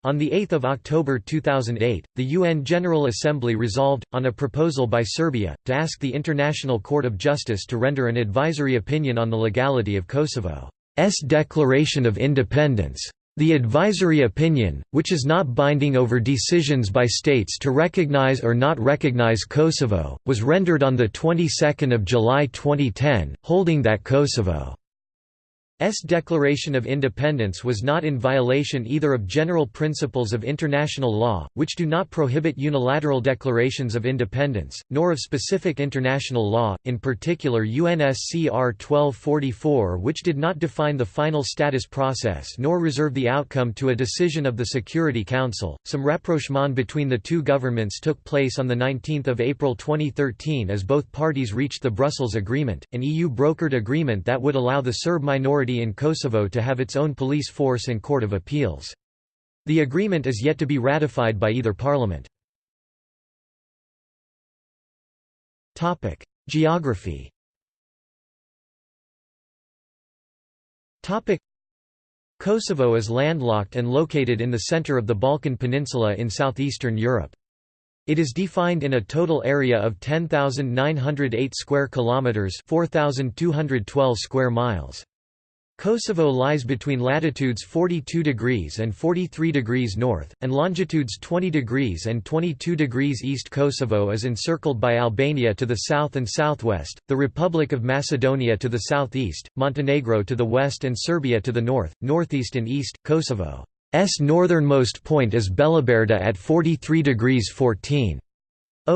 On 8 October 2008, the UN General Assembly resolved, on a proposal by Serbia, to ask the International Court of Justice to render an advisory opinion on the legality of Kosovo's declaration of independence. The advisory opinion, which is not binding over decisions by states to recognize or not recognize Kosovo, was rendered on the 22nd of July 2010, holding that Kosovo S declaration of independence was not in violation either of general principles of international law, which do not prohibit unilateral declarations of independence, nor of specific international law, in particular UNSCR 1244 which did not define the final status process nor reserve the outcome to a decision of the Security Council. Some rapprochement between the two governments took place on 19 April 2013 as both parties reached the Brussels Agreement, an EU-brokered agreement that would allow the Serb minority in Kosovo to have its own police force and court of appeals. The agreement is yet to be ratified by either parliament. Geography Kosovo is landlocked and located in the center of the Balkan Peninsula in southeastern Europe. It is defined in a total area of 10,908 square kilometers, 4,212 square miles. Kosovo lies between latitudes 42 degrees and 43 degrees north, and longitudes 20 degrees and 22 degrees east. Kosovo is encircled by Albania to the south and southwest, the Republic of Macedonia to the southeast, Montenegro to the west and Serbia to the north, northeast and east. Kosovo's northernmost point is Beliberda at 43 degrees 14.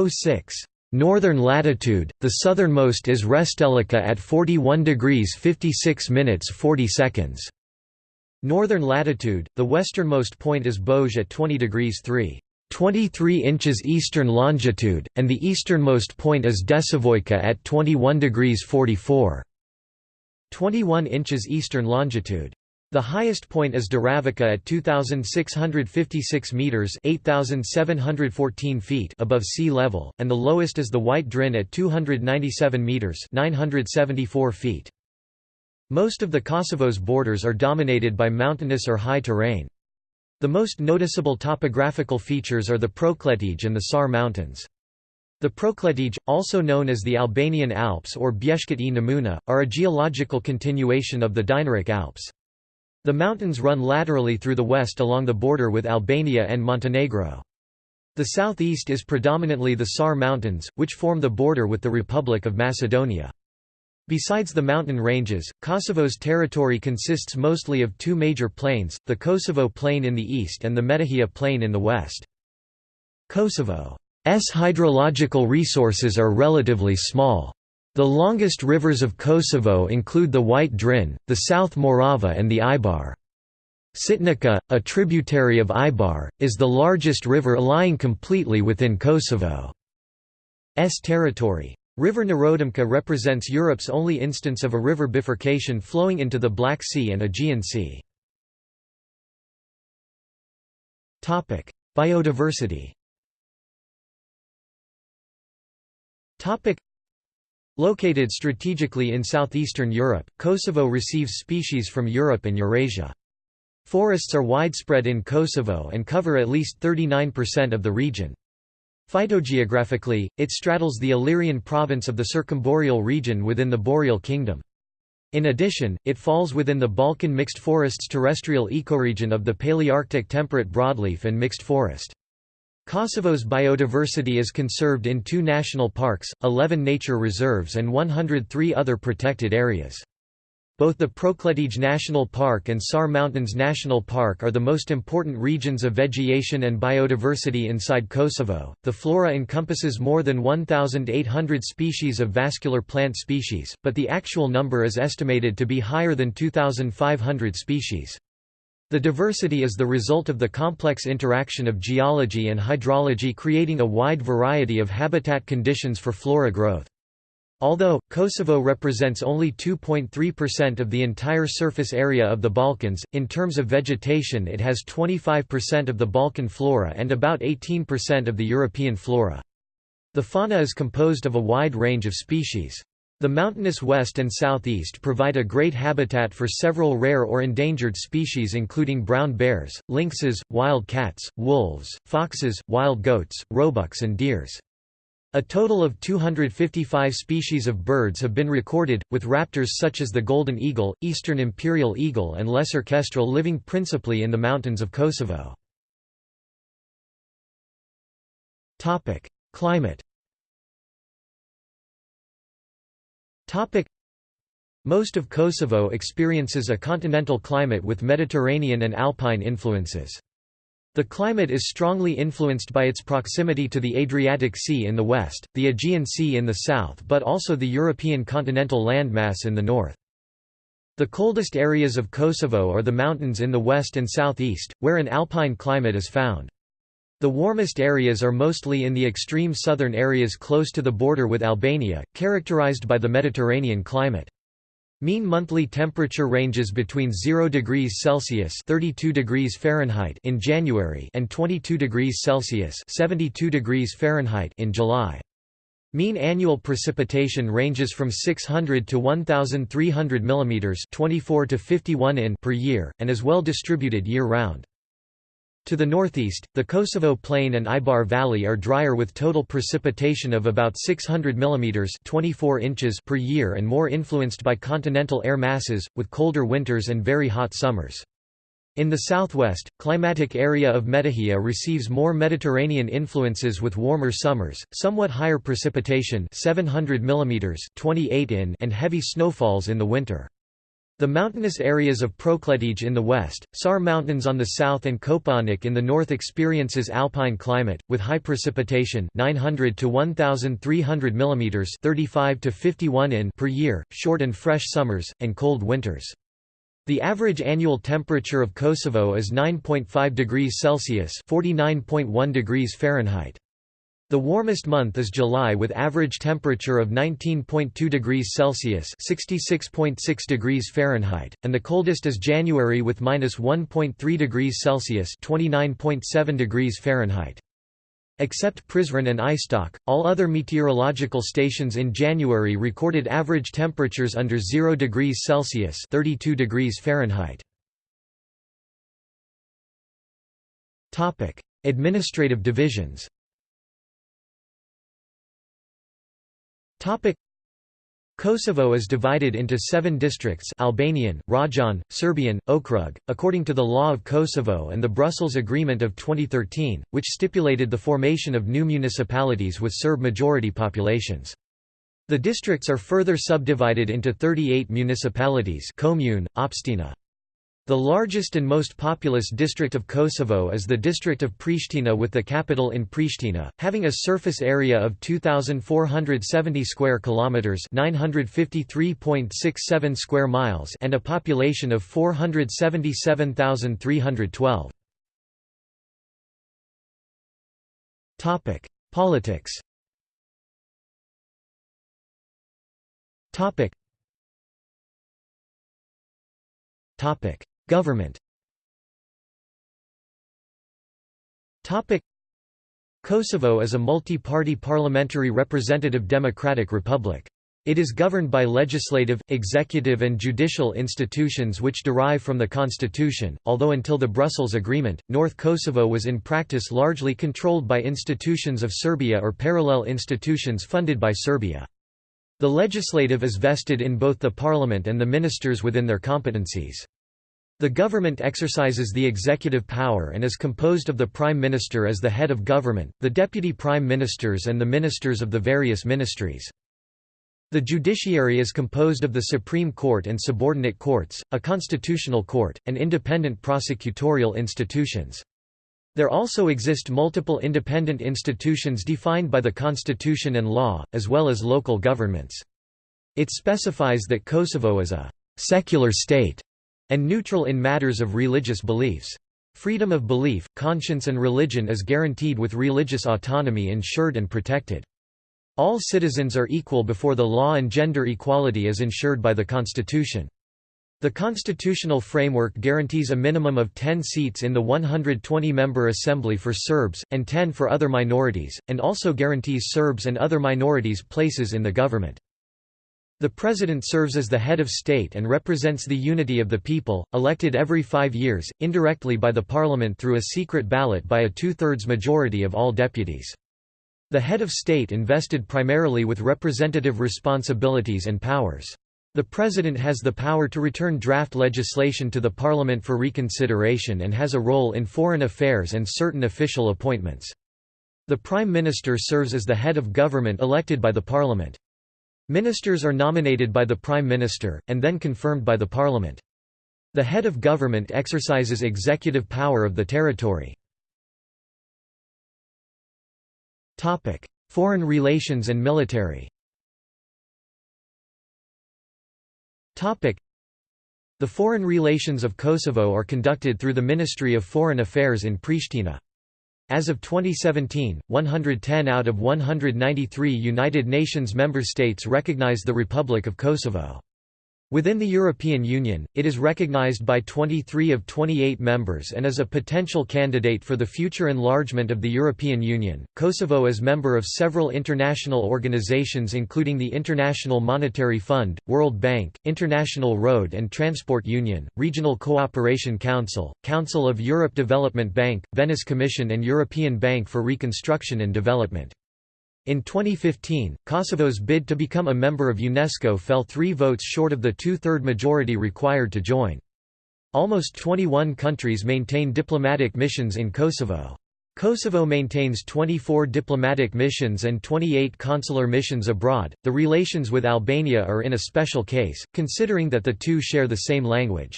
06. Northern latitude, the southernmost is Restelica at 41 degrees 56 minutes 40 seconds. Northern latitude, the westernmost point is Boj at 20 degrees 3. 23 inches eastern longitude, and the easternmost point is Desivojca at 21 degrees 44. 21 inches eastern longitude. The highest point is Daravica at 2,656 metres 8,714 feet above sea level, and the lowest is the White Drin at 297 metres 974 feet. Most of the Kosovo's borders are dominated by mountainous or high terrain. The most noticeable topographical features are the Prokletije and the Sar Mountains. The Prokletije, also known as the Albanian Alps or Bjeshkët e Nemuna, are a geological continuation of the Dinaric Alps. The mountains run laterally through the west along the border with Albania and Montenegro. The southeast is predominantly the Sar Mountains, which form the border with the Republic of Macedonia. Besides the mountain ranges, Kosovo's territory consists mostly of two major plains, the Kosovo Plain in the east and the Metohija Plain in the west. Kosovo's hydrological resources are relatively small. The longest rivers of Kosovo include the White Drin, the South Morava and the Ibar. Sitnica, a tributary of Ibar, is the largest river lying completely within Kosovo's territory. River Nerodimka represents Europe's only instance of a river bifurcation flowing into the Black Sea and Aegean Sea. Biodiversity Located strategically in southeastern Europe, Kosovo receives species from Europe and Eurasia. Forests are widespread in Kosovo and cover at least 39% of the region. Phytogeographically, it straddles the Illyrian province of the circumboreal region within the Boreal Kingdom. In addition, it falls within the Balkan mixed forests terrestrial ecoregion of the Palearctic temperate broadleaf and mixed forest. Kosovo's biodiversity is conserved in two national parks, 11 nature reserves and 103 other protected areas. Both the Prokletije National Park and Sar Mountains National Park are the most important regions of vegetation and biodiversity inside Kosovo. The flora encompasses more than 1,800 species of vascular plant species, but the actual number is estimated to be higher than 2,500 species. The diversity is the result of the complex interaction of geology and hydrology creating a wide variety of habitat conditions for flora growth. Although, Kosovo represents only 2.3% of the entire surface area of the Balkans, in terms of vegetation it has 25% of the Balkan flora and about 18% of the European flora. The fauna is composed of a wide range of species. The mountainous west and southeast provide a great habitat for several rare or endangered species including brown bears, lynxes, wild cats, wolves, foxes, wild goats, roebucks and deers. A total of 255 species of birds have been recorded, with raptors such as the golden eagle, eastern imperial eagle and lesser kestrel living principally in the mountains of Kosovo. Climate most of Kosovo experiences a continental climate with Mediterranean and alpine influences. The climate is strongly influenced by its proximity to the Adriatic Sea in the west, the Aegean Sea in the south but also the European continental landmass in the north. The coldest areas of Kosovo are the mountains in the west and southeast, where an alpine climate is found. The warmest areas are mostly in the extreme southern areas close to the border with Albania, characterized by the Mediterranean climate. Mean monthly temperature ranges between 0 degrees Celsius (32 degrees Fahrenheit) in January and 22 degrees Celsius (72 degrees Fahrenheit) in July. Mean annual precipitation ranges from 600 to 1300 mm (24 to 51 in) per year and is well distributed year-round. To the northeast, the Kosovo Plain and Ibar Valley are drier with total precipitation of about 600 mm 24 inches per year and more influenced by continental air masses, with colder winters and very hot summers. In the southwest, climatic area of Metohija receives more Mediterranean influences with warmer summers, somewhat higher precipitation 700 mm 28 in and heavy snowfalls in the winter. The mountainous areas of Prokletije in the west, Sar Mountains on the south and Kopaonik in the north experiences alpine climate, with high precipitation 900 to 1,300 mm 35 to 51 in per year, short and fresh summers, and cold winters. The average annual temperature of Kosovo is 9.5 degrees Celsius (49.1 degrees Fahrenheit). The warmest month is July with average temperature of 19.2 degrees Celsius (66.6 degrees Fahrenheit), and the coldest is January with -1.3 degrees Celsius (29.7 degrees Fahrenheit). Except Prizren and Istok, all other meteorological stations in January recorded average temperatures under 0 degrees Celsius (32 degrees Fahrenheit). Administrative divisions. Kosovo is divided into seven districts Albanian, Rajon, Serbian, Okrug, according to the Law of Kosovo and the Brussels Agreement of 2013, which stipulated the formation of new municipalities with Serb-majority populations. The districts are further subdivided into 38 municipalities commune, opština. The largest and most populous district of Kosovo is the district of Pristina with the capital in Pristina, having a surface area of 2470 square kilometers, 953.67 square miles, and a population of 477,312. Topic: Politics. Topic. Topic. Government Kosovo is a multi-party parliamentary representative democratic republic. It is governed by legislative, executive and judicial institutions which derive from the constitution, although until the Brussels Agreement, North Kosovo was in practice largely controlled by institutions of Serbia or parallel institutions funded by Serbia. The legislative is vested in both the parliament and the ministers within their competencies. The government exercises the executive power and is composed of the Prime Minister as the head of government, the Deputy Prime Ministers and the ministers of the various ministries. The judiciary is composed of the Supreme Court and subordinate courts, a constitutional court, and independent prosecutorial institutions. There also exist multiple independent institutions defined by the constitution and law, as well as local governments. It specifies that Kosovo is a «secular state» and neutral in matters of religious beliefs. Freedom of belief, conscience and religion is guaranteed with religious autonomy ensured and protected. All citizens are equal before the law and gender equality is ensured by the Constitution. The constitutional framework guarantees a minimum of 10 seats in the 120-member assembly for Serbs, and 10 for other minorities, and also guarantees Serbs and other minorities places in the government. The President serves as the head of state and represents the unity of the people, elected every five years, indirectly by the parliament through a secret ballot by a two-thirds majority of all deputies. The head of state invested primarily with representative responsibilities and powers. The President has the power to return draft legislation to the Parliament for reconsideration and has a role in foreign affairs and certain official appointments. The Prime Minister serves as the head of government elected by the Parliament. Ministers are nominated by the Prime Minister, and then confirmed by the Parliament. The head of government exercises executive power of the territory. Foreign relations and military The foreign relations of Kosovo are conducted through the Ministry of Foreign Affairs in Pristina. As of 2017, 110 out of 193 United Nations member states recognize the Republic of Kosovo. Within the European Union, it is recognized by 23 of 28 members and is a potential candidate for the future enlargement of the European Union. Kosovo is member of several international organizations including the International Monetary Fund, World Bank, International Road and Transport Union, Regional Cooperation Council, Council of Europe Development Bank, Venice Commission and European Bank for Reconstruction and Development. In 2015, Kosovo's bid to become a member of UNESCO fell three votes short of the two-third majority required to join. Almost 21 countries maintain diplomatic missions in Kosovo. Kosovo maintains 24 diplomatic missions and 28 consular missions abroad. The relations with Albania are in a special case, considering that the two share the same language.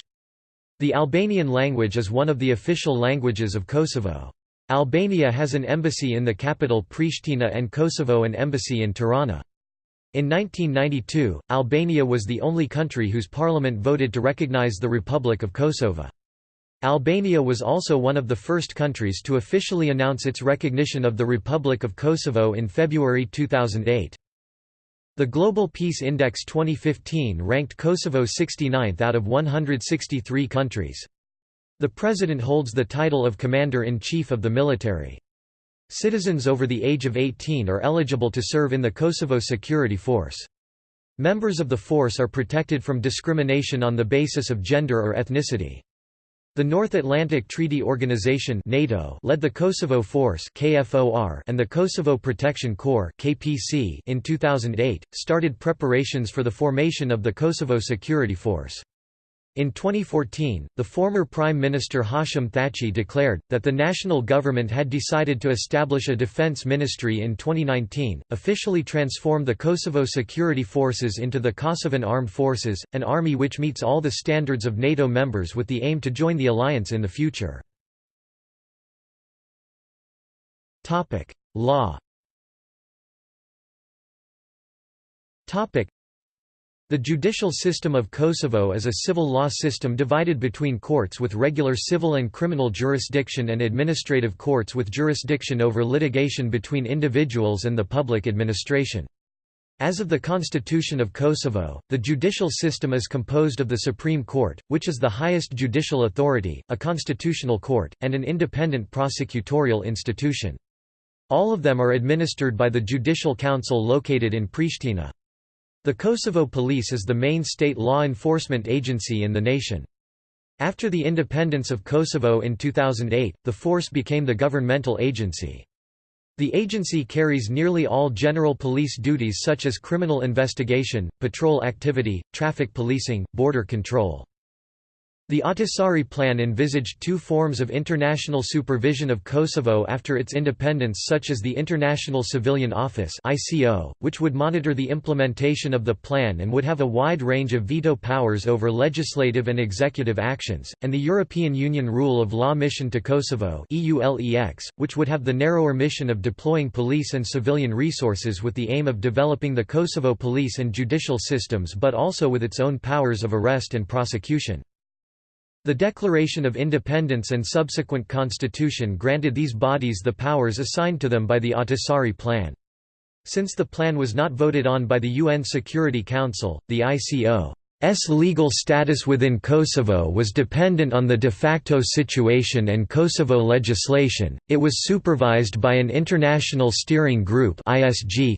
The Albanian language is one of the official languages of Kosovo. Albania has an embassy in the capital Pristina and Kosovo an embassy in Tirana. In 1992, Albania was the only country whose parliament voted to recognize the Republic of Kosovo. Albania was also one of the first countries to officially announce its recognition of the Republic of Kosovo in February 2008. The Global Peace Index 2015 ranked Kosovo 69th out of 163 countries. The President holds the title of Commander-in-Chief of the military. Citizens over the age of 18 are eligible to serve in the Kosovo Security Force. Members of the force are protected from discrimination on the basis of gender or ethnicity. The North Atlantic Treaty Organization NATO led the Kosovo Force KFOR and the Kosovo Protection Corps KPC in 2008, started preparations for the formation of the Kosovo Security Force. In 2014, the former Prime Minister Hashim Thaçi declared, that the national government had decided to establish a defence ministry in 2019, officially transform the Kosovo security forces into the Kosovan Armed Forces, an army which meets all the standards of NATO members with the aim to join the alliance in the future. Law the judicial system of Kosovo is a civil law system divided between courts with regular civil and criminal jurisdiction and administrative courts with jurisdiction over litigation between individuals and the public administration. As of the Constitution of Kosovo, the judicial system is composed of the Supreme Court, which is the highest judicial authority, a constitutional court, and an independent prosecutorial institution. All of them are administered by the Judicial Council located in Pristina. The Kosovo Police is the main state law enforcement agency in the nation. After the independence of Kosovo in 2008, the force became the governmental agency. The agency carries nearly all general police duties such as criminal investigation, patrol activity, traffic policing, border control. The Ahtisaari Plan envisaged two forms of international supervision of Kosovo after its independence such as the International Civilian Office which would monitor the implementation of the plan and would have a wide range of veto powers over legislative and executive actions, and the European Union Rule of Law Mission to Kosovo which would have the narrower mission of deploying police and civilian resources with the aim of developing the Kosovo police and judicial systems but also with its own powers of arrest and prosecution. The Declaration of Independence and subsequent constitution granted these bodies the powers assigned to them by the Ahtisaari Plan. Since the plan was not voted on by the UN Security Council, the ICO's legal status within Kosovo was dependent on the de facto situation and Kosovo legislation. It was supervised by an international steering group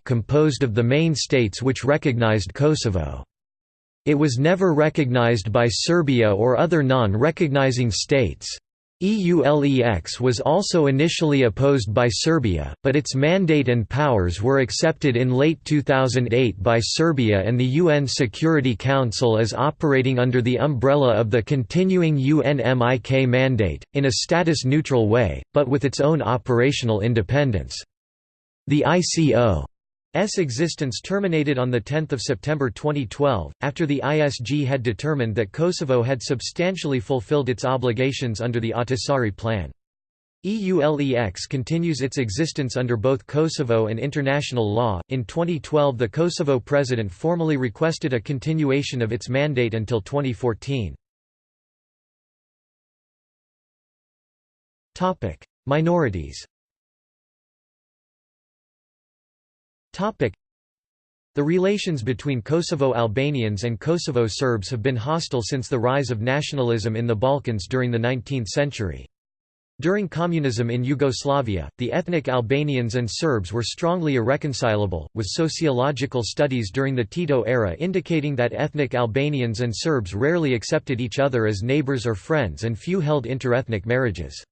composed of the main states which recognized Kosovo. It was never recognized by Serbia or other non-recognizing states. EULEX was also initially opposed by Serbia, but its mandate and powers were accepted in late 2008 by Serbia and the UN Security Council as operating under the umbrella of the continuing UNMIK mandate, in a status-neutral way, but with its own operational independence. The ICO S existence terminated on 10 September 2012, after the ISG had determined that Kosovo had substantially fulfilled its obligations under the Ahtisaari Plan. EULEX continues its existence under both Kosovo and international law. In 2012, the Kosovo president formally requested a continuation of its mandate until 2014. Topic: Minorities. The relations between Kosovo Albanians and Kosovo Serbs have been hostile since the rise of nationalism in the Balkans during the 19th century. During communism in Yugoslavia, the ethnic Albanians and Serbs were strongly irreconcilable, with sociological studies during the Tito era indicating that ethnic Albanians and Serbs rarely accepted each other as neighbors or friends and few held interethnic marriages.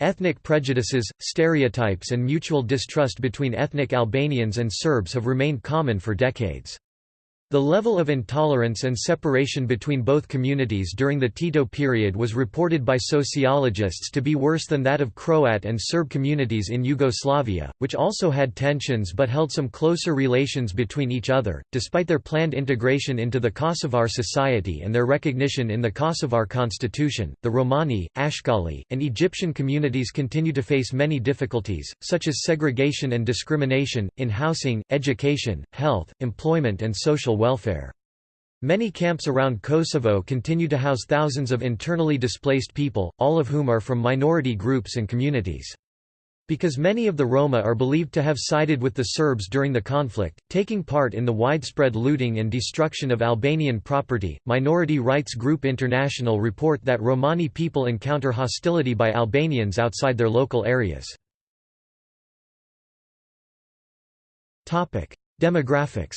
Ethnic prejudices, stereotypes and mutual distrust between ethnic Albanians and Serbs have remained common for decades. The level of intolerance and separation between both communities during the Tito period was reported by sociologists to be worse than that of Croat and Serb communities in Yugoslavia, which also had tensions but held some closer relations between each other. Despite their planned integration into the Kosovar society and their recognition in the Kosovar constitution, the Romani, Ashkali, and Egyptian communities continue to face many difficulties, such as segregation and discrimination, in housing, education, health, employment, and social welfare. Many camps around Kosovo continue to house thousands of internally displaced people, all of whom are from minority groups and communities. Because many of the Roma are believed to have sided with the Serbs during the conflict, taking part in the widespread looting and destruction of Albanian property, minority rights group International report that Romani people encounter hostility by Albanians outside their local areas. Demographics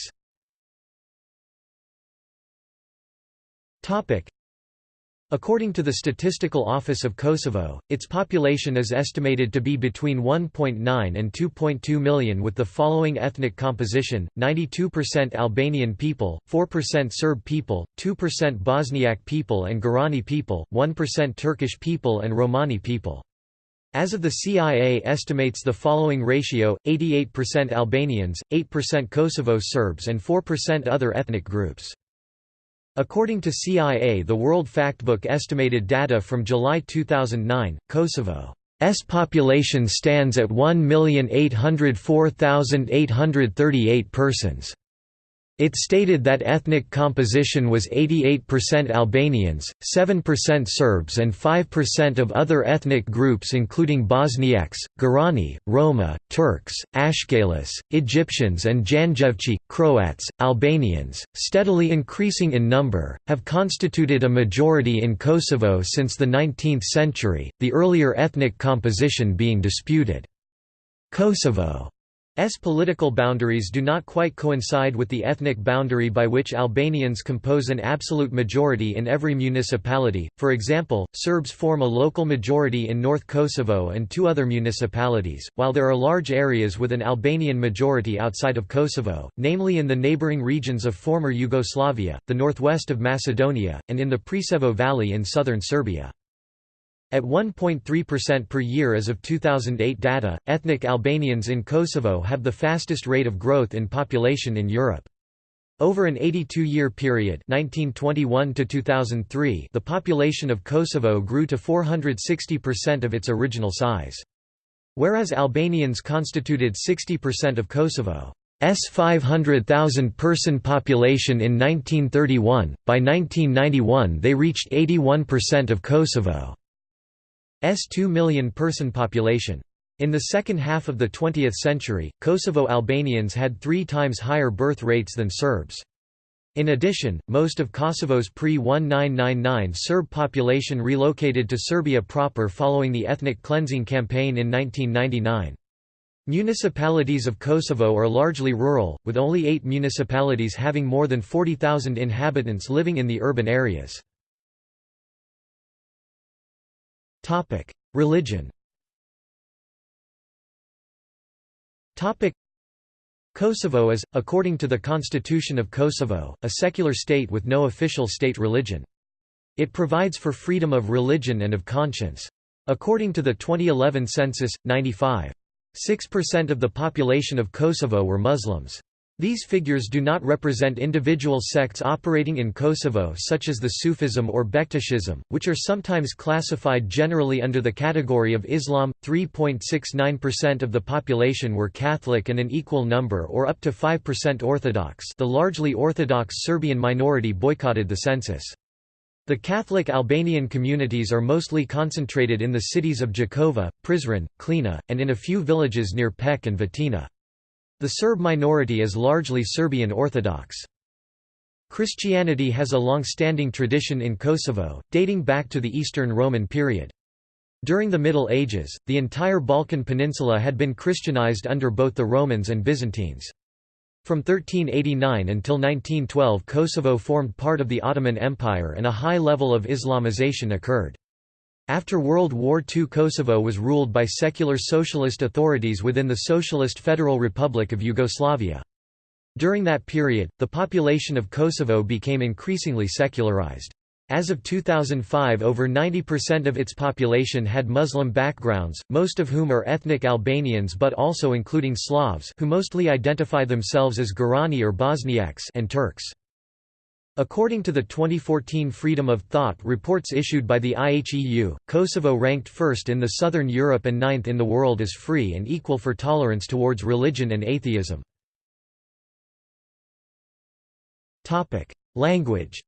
According to the Statistical Office of Kosovo, its population is estimated to be between 1.9 and 2.2 million with the following ethnic composition, 92% Albanian people, 4% Serb people, 2% Bosniak people and Gorani people, 1% Turkish people and Romani people. As of the CIA estimates the following ratio, 88% Albanians, 8% Kosovo Serbs and 4% other ethnic groups. According to CIA The World Factbook estimated data from July 2009, Kosovo's population stands at 1,804,838 persons. It stated that ethnic composition was 88% Albanians, 7% Serbs and 5% of other ethnic groups including Bosniaks, Gorani, Roma, Turks, Ashkalis, Egyptians and Janjevci, Croats, Albanians, steadily increasing in number, have constituted a majority in Kosovo since the 19th century, the earlier ethnic composition being disputed. Kosovo S political boundaries do not quite coincide with the ethnic boundary by which Albanians compose an absolute majority in every municipality, for example, Serbs form a local majority in North Kosovo and two other municipalities, while there are large areas with an Albanian majority outside of Kosovo, namely in the neighbouring regions of former Yugoslavia, the northwest of Macedonia, and in the Preševo Valley in southern Serbia. At 1.3% per year as of 2008 data, ethnic Albanians in Kosovo have the fastest rate of growth in population in Europe. Over an 82-year period 1921 to 2003, the population of Kosovo grew to 460% of its original size. Whereas Albanians constituted 60% of Kosovo's 500,000 person population in 1931, by 1991 they reached 81% of Kosovo. S 2 million person population. In the second half of the 20th century, Kosovo Albanians had three times higher birth rates than Serbs. In addition, most of Kosovo's pre-1999 Serb population relocated to Serbia proper following the ethnic cleansing campaign in 1999. Municipalities of Kosovo are largely rural, with only eight municipalities having more than 40,000 inhabitants living in the urban areas. Topic: Religion. Topic: Kosovo is, according to the Constitution of Kosovo, a secular state with no official state religion. It provides for freedom of religion and of conscience. According to the 2011 census, 95.6% of the population of Kosovo were Muslims. These figures do not represent individual sects operating in Kosovo such as the Sufism or Bektashism, which are sometimes classified generally under the category of Islam. 3.69% of the population were Catholic and an equal number or up to 5% Orthodox the largely Orthodox Serbian minority boycotted the census. The Catholic Albanian communities are mostly concentrated in the cities of Jakova, Prizren, Klina, and in a few villages near Pec and Vitina. The Serb minority is largely Serbian Orthodox. Christianity has a long-standing tradition in Kosovo, dating back to the Eastern Roman period. During the Middle Ages, the entire Balkan Peninsula had been Christianized under both the Romans and Byzantines. From 1389 until 1912 Kosovo formed part of the Ottoman Empire and a high level of Islamization occurred. After World War II Kosovo was ruled by secular socialist authorities within the Socialist Federal Republic of Yugoslavia. During that period, the population of Kosovo became increasingly secularized. As of 2005 over 90% of its population had Muslim backgrounds, most of whom are ethnic Albanians but also including Slavs who mostly identify themselves as Gorani or Bosniaks and Turks. According to the 2014 Freedom of Thought reports issued by the IHEU, Kosovo ranked first in the southern Europe and ninth in the world as free and equal for tolerance towards religion and atheism. Language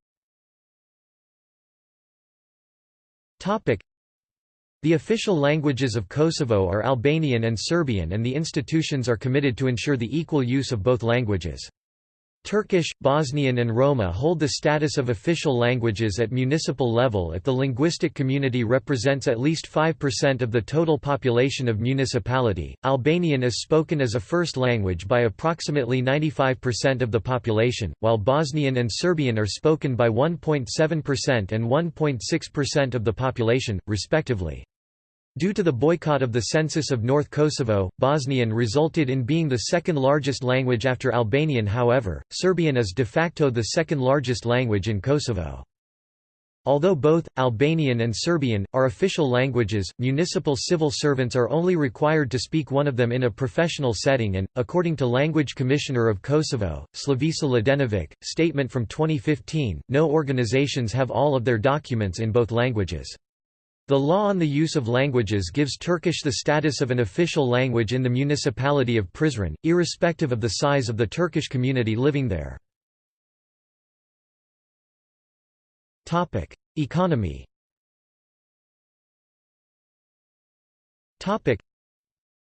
The official languages of Kosovo are Albanian and Serbian and the institutions are committed to ensure the equal use of both languages. Turkish, Bosnian and Roma hold the status of official languages at municipal level if the linguistic community represents at least 5% of the total population of municipality. Albanian is spoken as a first language by approximately 95% of the population, while Bosnian and Serbian are spoken by 1.7% and 1.6% of the population, respectively. Due to the boycott of the census of North Kosovo, Bosnian resulted in being the second largest language after Albanian however, Serbian is de facto the second largest language in Kosovo. Although both, Albanian and Serbian, are official languages, municipal civil servants are only required to speak one of them in a professional setting and, according to Language Commissioner of Kosovo, Slavisa Ladenovic, statement from 2015, no organizations have all of their documents in both languages. The law on the use of languages gives Turkish the status of an official language in the municipality of Prizren, irrespective of the size of the Turkish community living there. Economy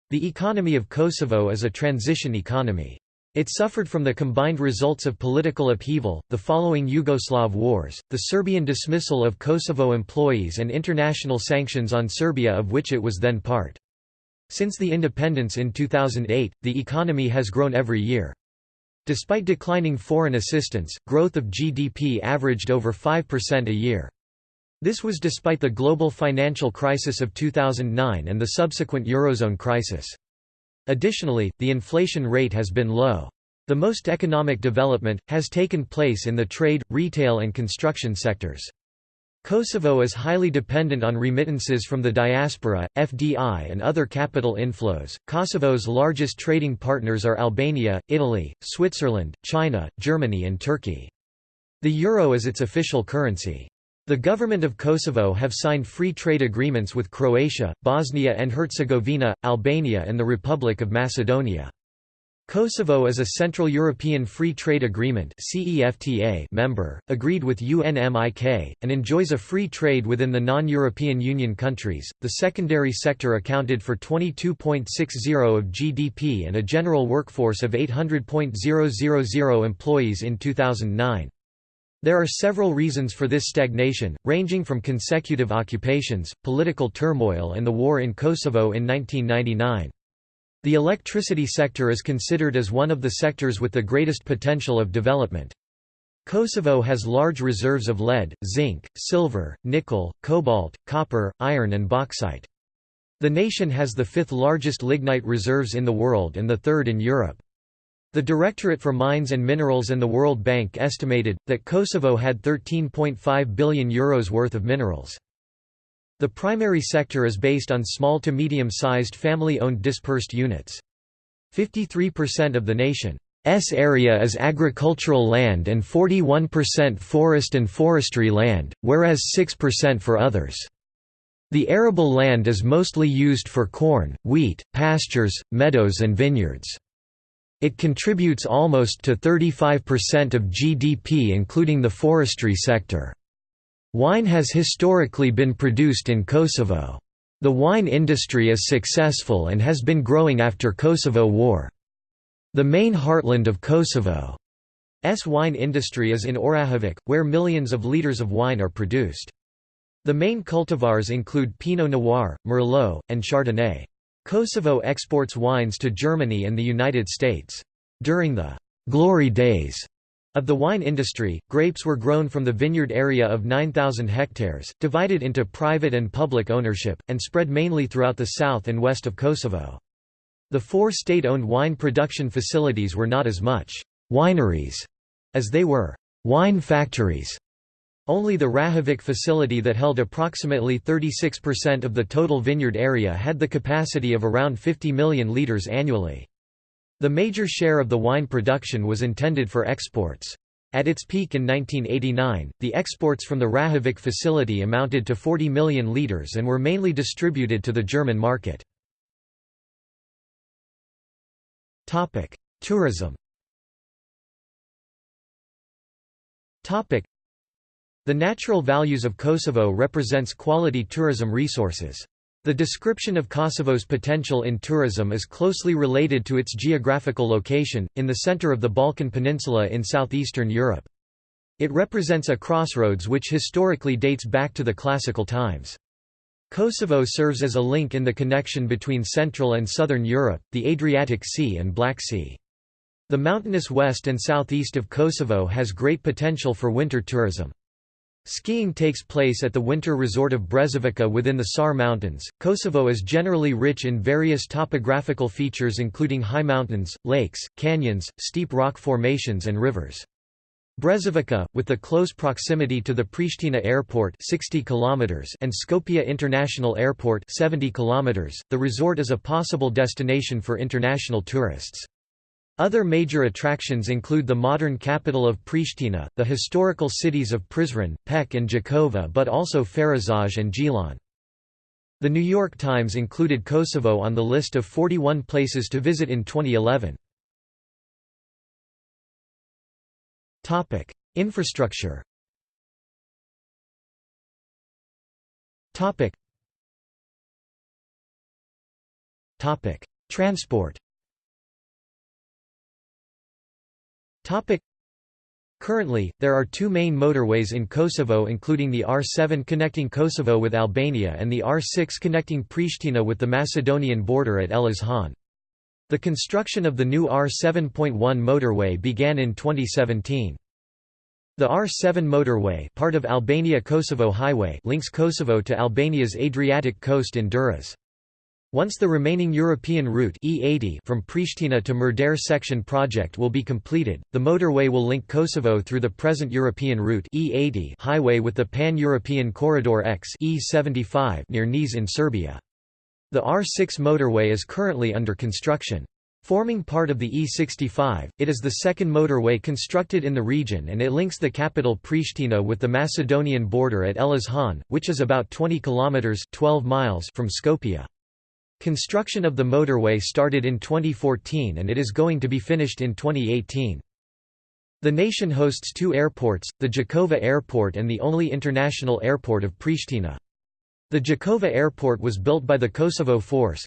The economy of Kosovo is a transition economy. It suffered from the combined results of political upheaval, the following Yugoslav wars, the Serbian dismissal of Kosovo employees and international sanctions on Serbia of which it was then part. Since the independence in 2008, the economy has grown every year. Despite declining foreign assistance, growth of GDP averaged over 5% a year. This was despite the global financial crisis of 2009 and the subsequent Eurozone crisis. Additionally, the inflation rate has been low. The most economic development, has taken place in the trade, retail and construction sectors. Kosovo is highly dependent on remittances from the diaspora, FDI and other capital inflows. Kosovo's largest trading partners are Albania, Italy, Switzerland, China, Germany and Turkey. The euro is its official currency. The government of Kosovo have signed free trade agreements with Croatia, Bosnia and Herzegovina, Albania and the Republic of Macedonia. Kosovo is a Central European Free Trade Agreement member, agreed with UNMIK, and enjoys a free trade within the non-European Union countries. The secondary sector accounted for 22.60 of GDP and a general workforce of 800.000 employees in 2009. There are several reasons for this stagnation, ranging from consecutive occupations, political turmoil and the war in Kosovo in 1999. The electricity sector is considered as one of the sectors with the greatest potential of development. Kosovo has large reserves of lead, zinc, silver, nickel, cobalt, copper, iron and bauxite. The nation has the fifth largest lignite reserves in the world and the third in Europe. The Directorate for Mines and Minerals and the World Bank estimated, that Kosovo had €13.5 billion Euros worth of minerals. The primary sector is based on small to medium-sized family-owned dispersed units. 53% of the nation's area is agricultural land and 41% forest and forestry land, whereas 6% for others. The arable land is mostly used for corn, wheat, pastures, meadows and vineyards. It contributes almost to 35% of GDP including the forestry sector. Wine has historically been produced in Kosovo. The wine industry is successful and has been growing after Kosovo War. The main heartland of Kosovo's wine industry is in Orahovac, where millions of litres of wine are produced. The main cultivars include Pinot Noir, Merlot, and Chardonnay. Kosovo exports wines to Germany and the United States. During the «glory days» of the wine industry, grapes were grown from the vineyard area of 9,000 hectares, divided into private and public ownership, and spread mainly throughout the south and west of Kosovo. The four state-owned wine production facilities were not as much «wineries» as they were «wine factories». Only the Rahovic facility that held approximately 36% of the total vineyard area had the capacity of around 50 million litres annually. The major share of the wine production was intended for exports. At its peak in 1989, the exports from the Rahovic facility amounted to 40 million litres and were mainly distributed to the German market. Tourism the natural values of Kosovo represents quality tourism resources. The description of Kosovo's potential in tourism is closely related to its geographical location, in the center of the Balkan Peninsula in southeastern Europe. It represents a crossroads which historically dates back to the classical times. Kosovo serves as a link in the connection between Central and Southern Europe, the Adriatic Sea and Black Sea. The mountainous west and southeast of Kosovo has great potential for winter tourism. Skiing takes place at the winter resort of Brezovica within the Sar Mountains. Kosovo is generally rich in various topographical features including high mountains, lakes, canyons, steep rock formations and rivers. Brezovica, with the close proximity to the Pristina Airport 60 km and Skopje International Airport 70 km, the resort is a possible destination for international tourists. Other major attractions include the modern capital of Pristina, the historical cities of Prizren, Pec and Jakova but also Ferizaj and Gjilan. The New York Times included Kosovo on the list of 41 places to visit in 2011. Infrastructure Transport Topic. Currently, there are two main motorways in Kosovo including the R7 connecting Kosovo with Albania and the R6 connecting Pristina with the Macedonian border at Elez Han. The construction of the new R7.1 motorway began in 2017. The R7 motorway part of Albania-Kosovo Highway links Kosovo to Albania's Adriatic coast in Durrës. Once the remaining European route E80 from Pristina to Merdare section project will be completed, the motorway will link Kosovo through the present European route E80 highway with the Pan-European Corridor X E75 near Niš in Serbia. The R6 motorway is currently under construction. Forming part of the E65, it is the second motorway constructed in the region and it links the capital Pristina with the Macedonian border at Han, which is about 20 kilometers 12 miles from Skopje. Construction of the motorway started in 2014 and it is going to be finished in 2018. The nation hosts two airports, the Jakova Airport and the only international airport of Pristina. The Jakova Airport was built by the Kosovo Force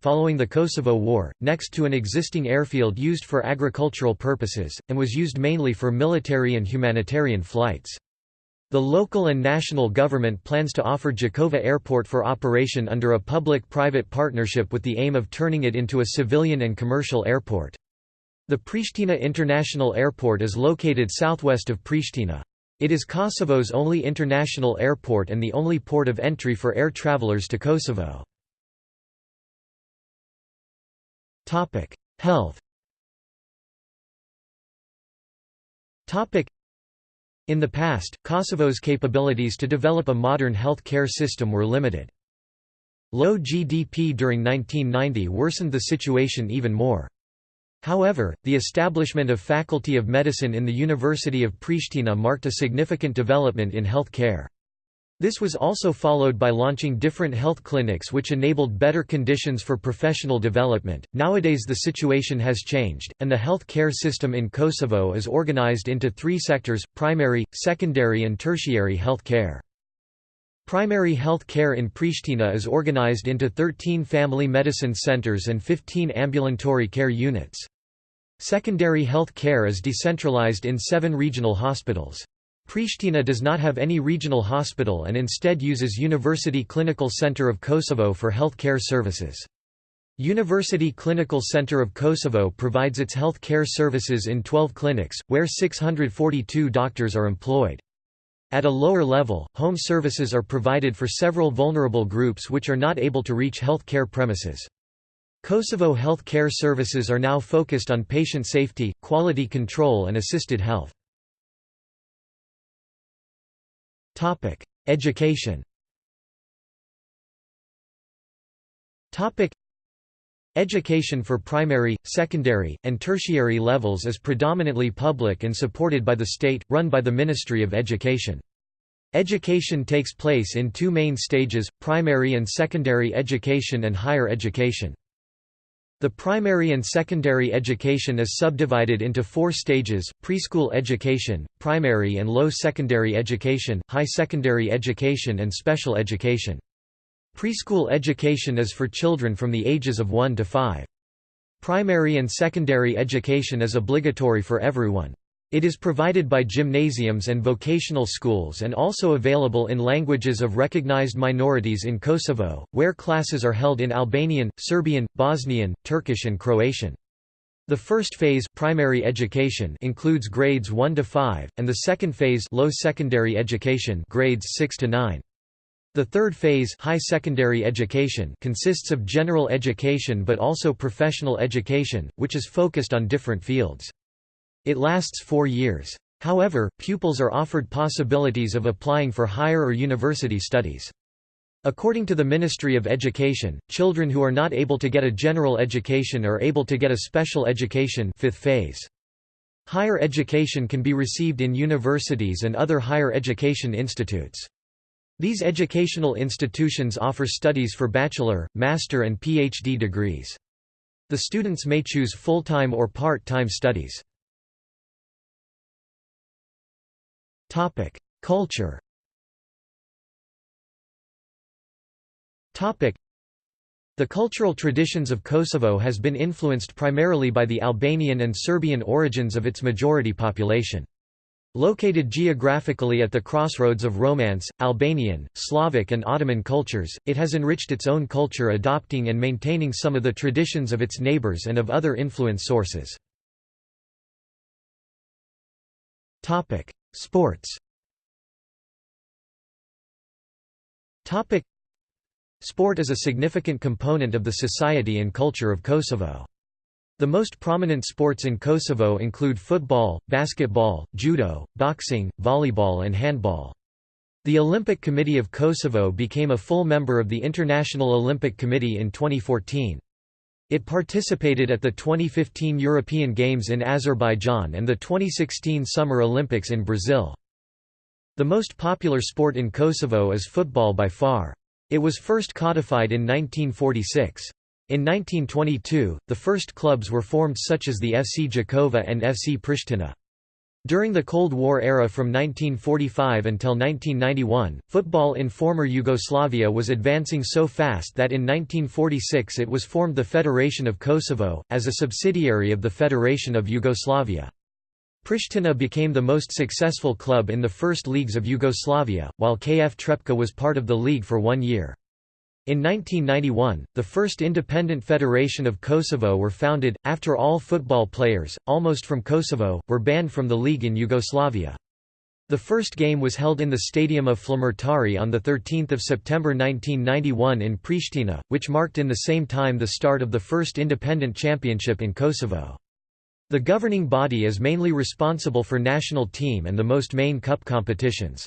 following the Kosovo War, next to an existing airfield used for agricultural purposes, and was used mainly for military and humanitarian flights. The local and national government plans to offer Jakova Airport for operation under a public-private partnership with the aim of turning it into a civilian and commercial airport. The Pristina International Airport is located southwest of Pristina. It is Kosovo's only international airport and the only port of entry for air travelers to Kosovo. Health in the past, Kosovo's capabilities to develop a modern health care system were limited. Low GDP during 1990 worsened the situation even more. However, the establishment of Faculty of Medicine in the University of Pristina marked a significant development in health care. This was also followed by launching different health clinics which enabled better conditions for professional development. Nowadays the situation has changed, and the health care system in Kosovo is organized into three sectors primary, secondary, and tertiary health care. Primary health care in Pristina is organized into 13 family medicine centers and 15 ambulatory care units. Secondary health care is decentralized in seven regional hospitals. Pristina does not have any regional hospital and instead uses University Clinical Center of Kosovo for health care services. University Clinical Center of Kosovo provides its health care services in 12 clinics, where 642 doctors are employed. At a lower level, home services are provided for several vulnerable groups which are not able to reach health care premises. Kosovo health care services are now focused on patient safety, quality control and assisted health. Topic: Education. Topic: Education for primary, secondary, and tertiary levels is predominantly public and supported by the state, run by the Ministry of Education. Education takes place in two main stages, primary and secondary education and higher education. The primary and secondary education is subdivided into four stages, preschool education, primary and low secondary education, high secondary education and special education. Preschool education is for children from the ages of 1 to 5. Primary and secondary education is obligatory for everyone. It is provided by gymnasiums and vocational schools and also available in languages of recognized minorities in Kosovo, where classes are held in Albanian, Serbian, Bosnian, Turkish and Croatian. The first phase primary education includes grades 1 to 5 and the second phase low secondary education grades 6 to 9. The third phase high secondary education consists of general education but also professional education, which is focused on different fields. It lasts four years. However, pupils are offered possibilities of applying for higher or university studies. According to the Ministry of Education, children who are not able to get a general education are able to get a special education fifth phase. Higher education can be received in universities and other higher education institutes. These educational institutions offer studies for bachelor, master and PhD degrees. The students may choose full-time or part-time studies. Culture The cultural traditions of Kosovo has been influenced primarily by the Albanian and Serbian origins of its majority population. Located geographically at the crossroads of Romance, Albanian, Slavic and Ottoman cultures, it has enriched its own culture adopting and maintaining some of the traditions of its neighbors and of other influence sources. Sports Sport is a significant component of the society and culture of Kosovo. The most prominent sports in Kosovo include football, basketball, judo, boxing, volleyball and handball. The Olympic Committee of Kosovo became a full member of the International Olympic Committee in 2014. It participated at the 2015 European Games in Azerbaijan and the 2016 Summer Olympics in Brazil. The most popular sport in Kosovo is football by far. It was first codified in 1946. In 1922, the first clubs were formed such as the FC Jakova and FC Pristina. During the Cold War era from 1945 until 1991, football in former Yugoslavia was advancing so fast that in 1946 it was formed the Federation of Kosovo, as a subsidiary of the Federation of Yugoslavia. Pristina became the most successful club in the first leagues of Yugoslavia, while KF Trepka was part of the league for one year. In 1991, the first independent federation of Kosovo were founded, after all football players, almost from Kosovo, were banned from the league in Yugoslavia. The first game was held in the stadium of Flamurtari on 13 September 1991 in Pristina, which marked in the same time the start of the first independent championship in Kosovo. The governing body is mainly responsible for national team and the most main cup competitions.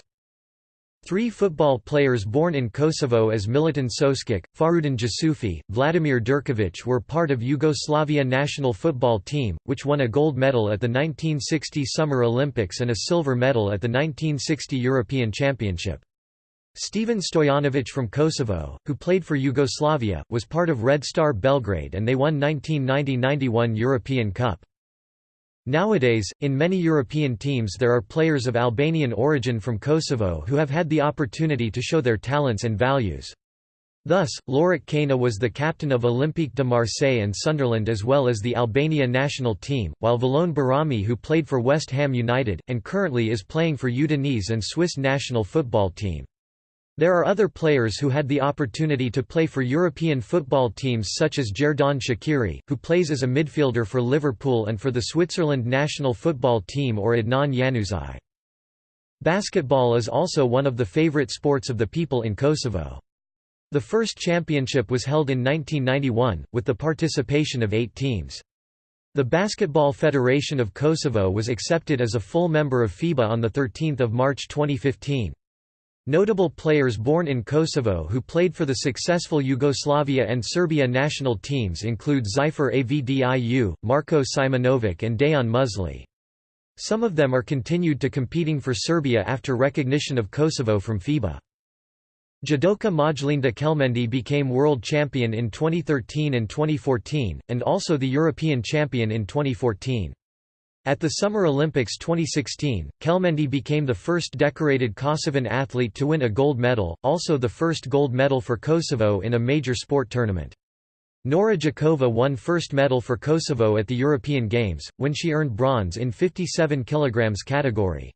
Three football players born in Kosovo as Milutin Soskic, Farudin Jusufi, Vladimir Durkovic were part of Yugoslavia national football team, which won a gold medal at the 1960 Summer Olympics and a silver medal at the 1960 European Championship. Stevan Stojanovic from Kosovo, who played for Yugoslavia, was part of Red Star Belgrade and they won 1990–91 European Cup. Nowadays, in many European teams there are players of Albanian origin from Kosovo who have had the opportunity to show their talents and values. Thus, Lorik Cana was the captain of Olympique de Marseille and Sunderland as well as the Albania national team, while Valon Behrami who played for West Ham United, and currently is playing for Udinese and Swiss national football team. There are other players who had the opportunity to play for European football teams such as Xherdan Shaqiri, who plays as a midfielder for Liverpool and for the Switzerland national football team or Adnan Januzaj. Basketball is also one of the favorite sports of the people in Kosovo. The first championship was held in 1991, with the participation of eight teams. The Basketball Federation of Kosovo was accepted as a full member of FIBA on 13 March 2015. Notable players born in Kosovo who played for the successful Yugoslavia and Serbia national teams include Zyfer Avdiu, Marko Simonovic and Dejan Musli. Some of them are continued to competing for Serbia after recognition of Kosovo from FIBA. Judoka Majlinda Kelmendi became world champion in 2013 and 2014, and also the European champion in 2014. At the Summer Olympics 2016, Kelmendi became the first decorated Kosovan athlete to win a gold medal, also the first gold medal for Kosovo in a major sport tournament. Nora Jakova won first medal for Kosovo at the European Games, when she earned bronze in 57 kg category.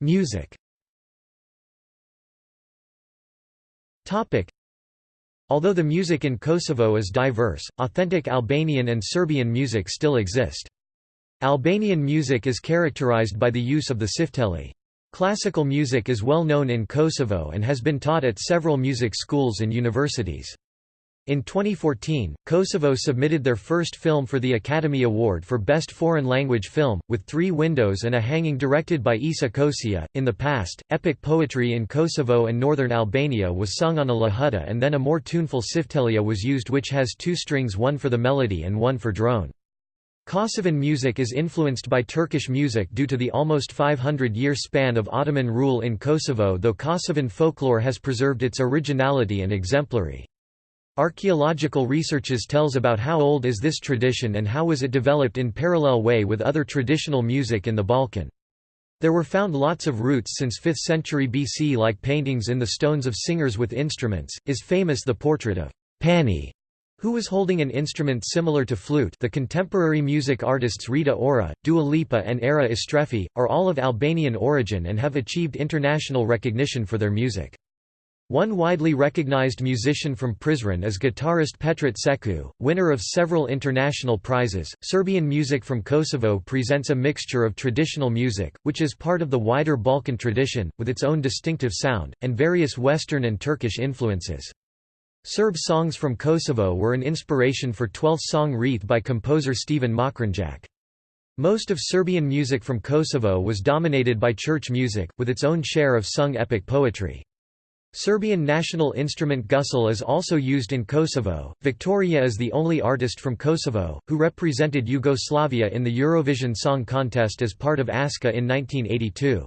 Music Although the music in Kosovo is diverse, authentic Albanian and Serbian music still exist. Albanian music is characterized by the use of the sifteli. Classical music is well known in Kosovo and has been taught at several music schools and universities. In 2014, Kosovo submitted their first film for the Academy Award for Best Foreign Language Film, with Three Windows and a Hanging directed by Isa Kosia. In the past, epic poetry in Kosovo and northern Albania was sung on a lahuta and then a more tuneful siftelia was used which has two strings one for the melody and one for drone. Kosovan music is influenced by Turkish music due to the almost 500-year span of Ottoman rule in Kosovo though Kosovan folklore has preserved its originality and exemplary. Archaeological researches tells about how old is this tradition and how was it developed in parallel way with other traditional music in the Balkan. There were found lots of roots since 5th century BC like paintings in the stones of singers with instruments, is famous the portrait of Pani who was holding an instrument similar to flute the contemporary music artists Rita Ora, Dua Lipa and Era Istrefi, are all of Albanian origin and have achieved international recognition for their music. One widely recognized musician from Prizren is guitarist Petrit Seku, winner of several international prizes. Serbian music from Kosovo presents a mixture of traditional music, which is part of the wider Balkan tradition, with its own distinctive sound, and various Western and Turkish influences. Serb songs from Kosovo were an inspiration for 12th song Wreath by composer Stephen Mokranjac. Most of Serbian music from Kosovo was dominated by church music, with its own share of sung epic poetry. Serbian national instrument gusle is also used in Kosovo. Victoria is the only artist from Kosovo, who represented Yugoslavia in the Eurovision Song Contest as part of ASKA in 1982.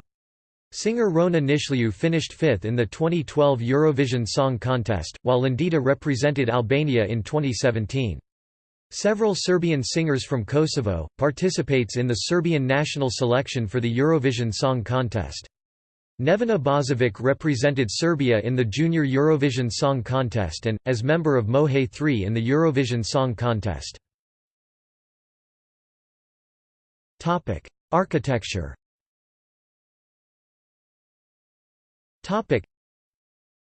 Singer Rona Nishliu finished fifth in the 2012 Eurovision Song Contest, while Lindita represented Albania in 2017. Several Serbian singers from Kosovo, participates in the Serbian national selection for the Eurovision Song Contest. Nevena Bozovic represented Serbia in the Junior Eurovision Song Contest and, as member of Moje 3 in the Eurovision Song Contest. Architecture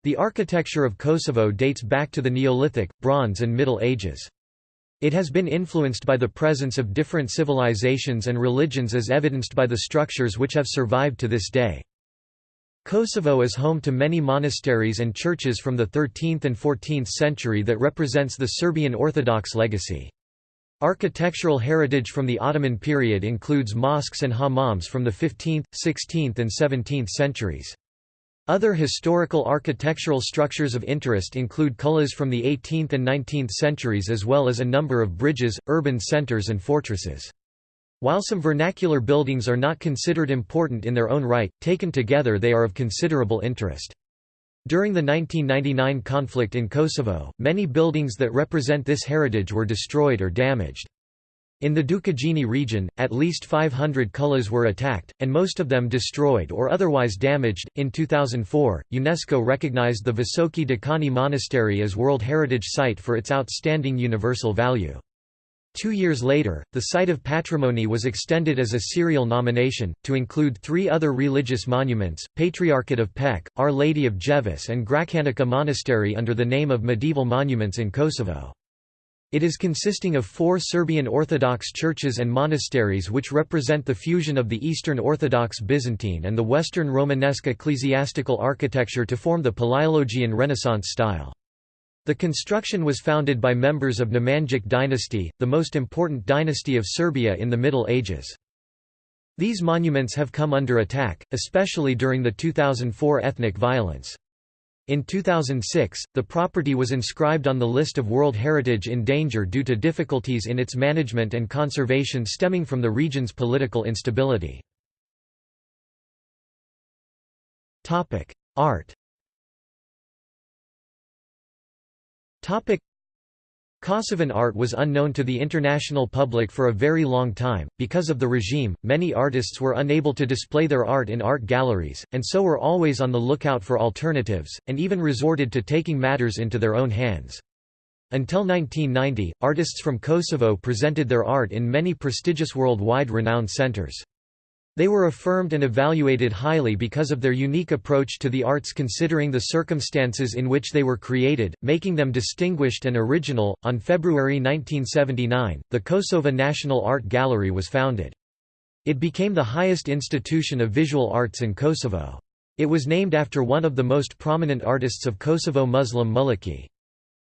The architecture of Kosovo dates back to the Neolithic, Bronze and Middle Ages. It has been influenced by the presence of different civilizations and religions as evidenced by the structures which have survived to this day. Kosovo is home to many monasteries and churches from the 13th and 14th century that represents the Serbian Orthodox legacy. Architectural heritage from the Ottoman period includes mosques and hammams from the 15th, 16th and 17th centuries. Other historical architectural structures of interest include kullas from the 18th and 19th centuries as well as a number of bridges, urban centers and fortresses. While some vernacular buildings are not considered important in their own right, taken together they are of considerable interest. During the 1999 conflict in Kosovo, many buildings that represent this heritage were destroyed or damaged. In the Dukagjini region, at least 500 kullas were attacked, and most of them destroyed or otherwise damaged. In 2004, UNESCO recognized the Visoki Dekani Monastery as World Heritage Site for its outstanding universal value. Two years later, the site of patrimony was extended as a serial nomination, to include three other religious monuments, Patriarchate of Pec, Our Lady of Gjevis and Gračanica Monastery under the name of Medieval Monuments in Kosovo. It is consisting of four Serbian Orthodox churches and monasteries which represent the fusion of the Eastern Orthodox Byzantine and the Western Romanesque ecclesiastical architecture to form the Palaiologian Renaissance style. The construction was founded by members of Nemanjic dynasty, the most important dynasty of Serbia in the Middle Ages. These monuments have come under attack, especially during the 2004 ethnic violence. In 2006, the property was inscribed on the list of World Heritage in danger due to difficulties in its management and conservation stemming from the region's political instability. Art Kosovan art was unknown to the international public for a very long time. Because of the regime, many artists were unable to display their art in art galleries, and so were always on the lookout for alternatives, and even resorted to taking matters into their own hands. Until 1990, artists from Kosovo presented their art in many prestigious worldwide renowned centers. They were affirmed and evaluated highly because of their unique approach to the arts considering the circumstances in which they were created, making them distinguished and original. On February 1979, the Kosova National Art Gallery was founded. It became the highest institution of visual arts in Kosovo. It was named after one of the most prominent artists of Kosovo Muslim Mulliqi.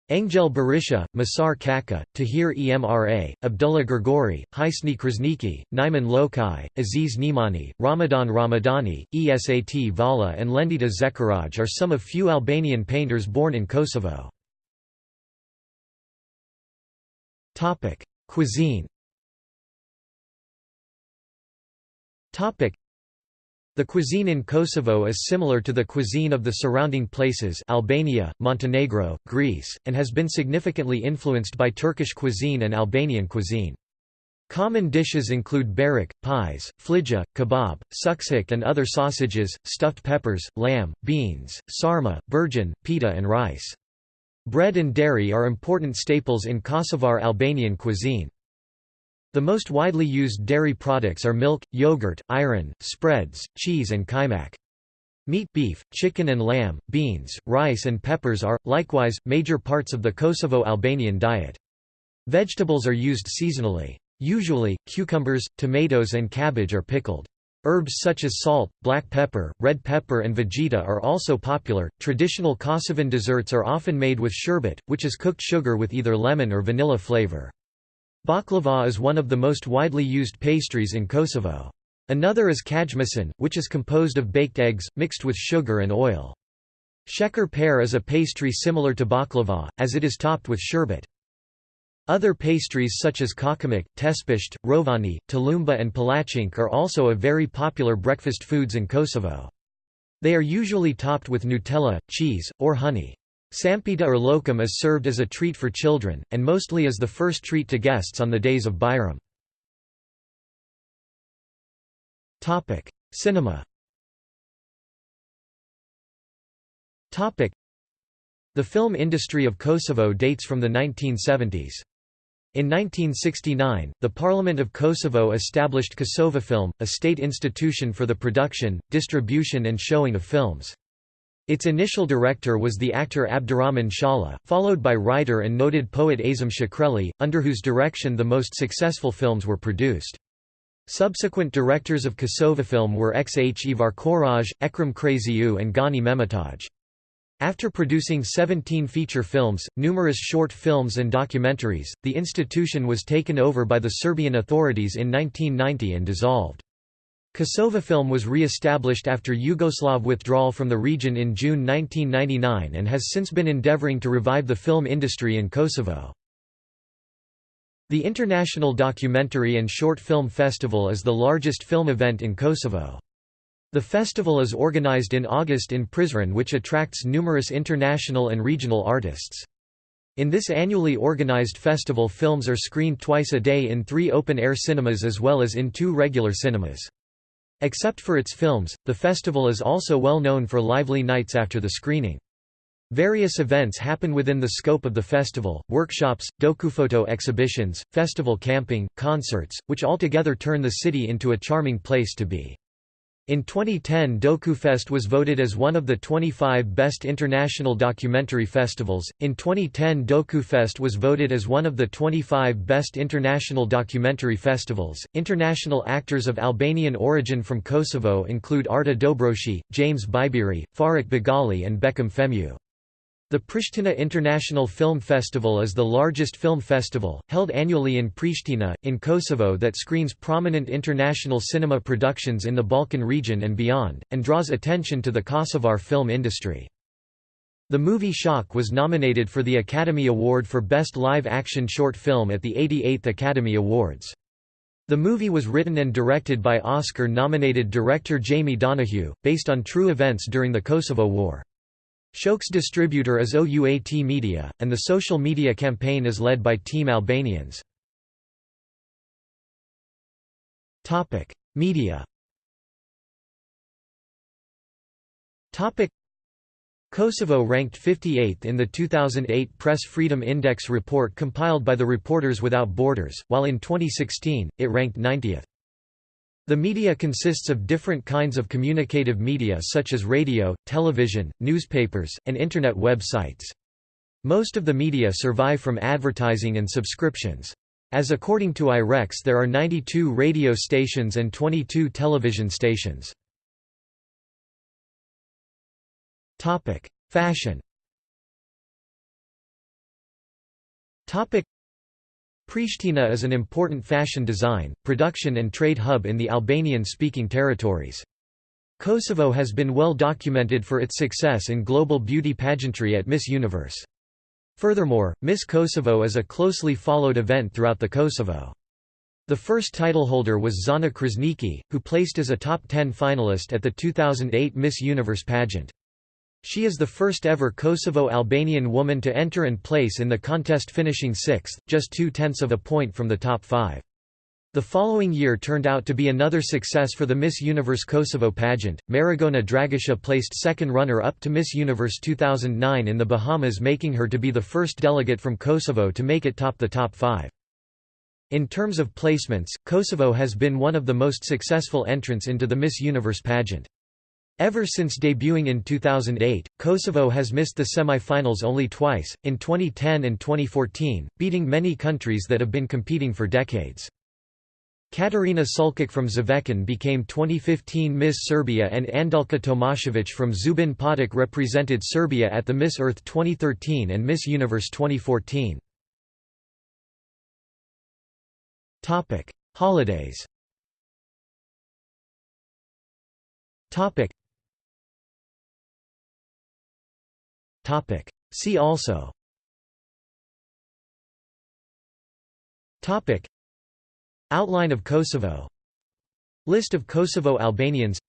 Angel Berisha, Masar Kaka, Tahir Emra, Abdullah Grigori, Hisni Krasniqi, Naiman Lokai, Aziz Nimani, Ramadan Ramadani, Esat Vala and Lendita Zeqiraj are some of few Albanian painters born in Kosovo. Cuisine the cuisine in Kosovo is similar to the cuisine of the surrounding places Albania, Montenegro, Greece, and has been significantly influenced by Turkish cuisine and Albanian cuisine. Common dishes include burek, pies, flija, kebab, suksik and other sausages, stuffed peppers, lamb, beans, sarma, burgin, pita and rice. Bread and dairy are important staples in Kosovar Albanian cuisine. The most widely used dairy products are milk, yogurt, ayran, spreads, cheese and kaymak. Meat beef, chicken and lamb, beans, rice and peppers are, likewise, major parts of the Kosovo-Albanian diet. Vegetables are used seasonally. Usually, cucumbers, tomatoes and cabbage are pickled. Herbs such as salt, black pepper, red pepper and vegeta are also popular. Traditional Kosovan desserts are often made with sherbet, which is cooked sugar with either lemon or vanilla flavor. Baklava is one of the most widely used pastries in Kosovo. Another is kajmasan, which is composed of baked eggs, mixed with sugar and oil. Sheker pear is a pastry similar to baklava, as it is topped with sherbet. Other pastries such as kakamik, tespishte, rovani, tulumba and palachink are also a very popular breakfast foods in Kosovo. They are usually topped with Nutella, cheese, or honey. Sampita or lokum is served as a treat for children, and mostly as the first treat to guests on the days of Bayram. Cinema The film industry of Kosovo dates from the 1970s. In 1969, the Parliament of Kosovo established Kosovafilm, a state institution for the production, distribution and showing of films. Its initial director was the actor Abdurrahman Shala, followed by writer and noted poet Azam Shkreli, under whose direction the most successful films were produced. Subsequent directors of Kosovafilm were X. Ivar Koraj, Ekrem Kryeziu and Gani Mehmetaj. After producing 17 feature films, numerous short films and documentaries, the institution was taken over by the Serbian authorities in 1990 and dissolved. Kosovafilm was re-established after Yugoslav withdrawal from the region in June 1999 and has since been endeavoring to revive the film industry in Kosovo. The International Documentary and Short Film Festival is the largest film event in Kosovo. The festival is organized in August in Prizren which attracts numerous international and regional artists. In this annually organized festival films are screened twice a day in three open-air cinemas as well as in two regular cinemas. Except for its films, the festival is also well known for lively nights after the screening. Various events happen within the scope of the festival, workshops, dokuphoto exhibitions, festival camping, concerts, which altogether turn the city into a charming place to be. In 2010 DokuFest was voted as one of the 25 best international documentary festivals. In 2010 DokuFest was voted as one of the 25 best international documentary festivals. International actors of Albanian origin from Kosovo include Arta Dobroshi, James Biberi, Faruk Begolli and Bekim Fehmiu. The Pristina International Film Festival is the largest film festival, held annually in Pristina, in Kosovo that screens prominent international cinema productions in the Balkan region and beyond, and draws attention to the Kosovar film industry. The movie Shok was nominated for the Academy Award for Best Live Action Short Film at the 88th Academy Awards. The movie was written and directed by Oscar-nominated director Jamie Donoughue, based on true events during the Kosovo War. Shok's distributor is OUAT Media, and the social media campaign is led by Team Albanians. Media Kosovo ranked 58th in the 2008 Press Freedom Index report compiled by the Reporters Without Borders, while in 2016, it ranked 90th. The media consists of different kinds of communicative media such as radio, television, newspapers, and Internet websites. Most of the media survive from advertising and subscriptions. As according to IREX there are 92 radio stations and 22 television stations. Fashion Pristina is an important fashion design, production and trade hub in the Albanian-speaking territories. Kosovo has been well documented for its success in global beauty pageantry at Miss Universe. Furthermore, Miss Kosovo is a closely followed event throughout the Kosovo. The first titleholder was Zana Krasniqi, who placed as a top 10 finalist at the 2008 Miss Universe pageant. She is the first ever Kosovo-Albanian woman to enter and place in the contest finishing sixth, just two-tenths of a point from the top five. The following year turned out to be another success for the Miss Universe Kosovo pageant. Marigona Dragisha placed second runner-up to Miss Universe 2009 in the Bahamas making her to be the first delegate from Kosovo to make it top the top five. In terms of placements, Kosovo has been one of the most successful entrants into the Miss Universe pageant. Ever since debuting in 2008, Kosovo has missed the semi-finals only twice, in 2010 and 2014, beating many countries that have been competing for decades. Katarina Sulkic from Zvečan became 2015 Miss Serbia and Andelka Tomasevic from Zubin Potok represented Serbia at the Miss Earth 2013 and Miss Universe 2014. Holidays Topic. See also Topic. Outline of Kosovo List of Kosovo Albanians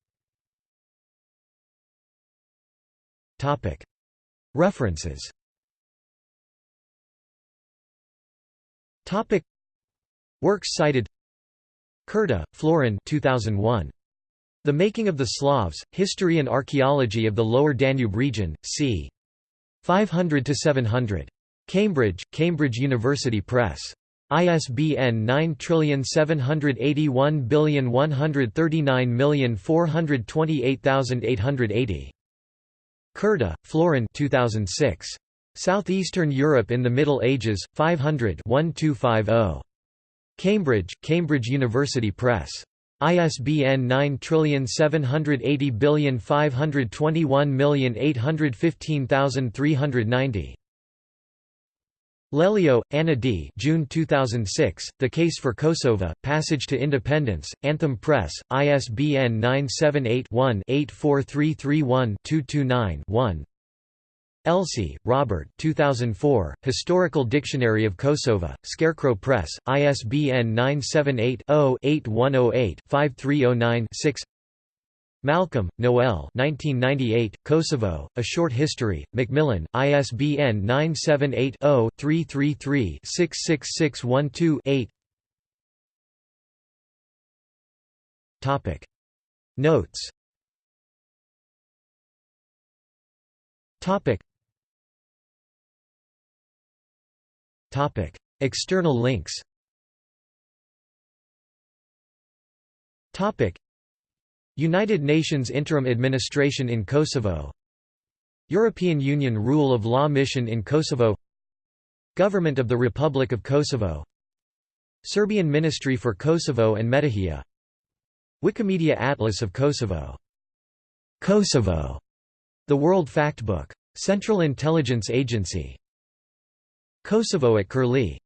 Topic. References Topic. Works cited Curta, Florin 2001. The Making of the Slavs, History and Archaeology of the Lower Danube Region, c. 500 to 700. Cambridge, Cambridge University Press. ISBN 9781139428880. Curta, Florin 2006. Southeastern Europe in the Middle Ages, 500 1250. Cambridge, Cambridge University Press. ISBN 9780521815390. Lellio, Anna D. June 2006, The Case for Kosovo, Passage to Independence, Anthem Press, ISBN 978-1-84331-229-1 Elsie, Robert 2004, Historical Dictionary of Kosovo, Scarecrow Press, ISBN 978-0-8108-5309-6 Malcolm, Noel 1998, Kosovo, A Short History, Macmillan, ISBN 978-0-333-66612-8 Notes External links United Nations Interim Administration in Kosovo European Union Rule of Law Mission in Kosovo Government of the Republic of Kosovo Serbian Ministry for Kosovo and Metohija Wikimedia Atlas of Kosovo Kosovo The World Factbook Central Intelligence Agency Kosovo at Curlie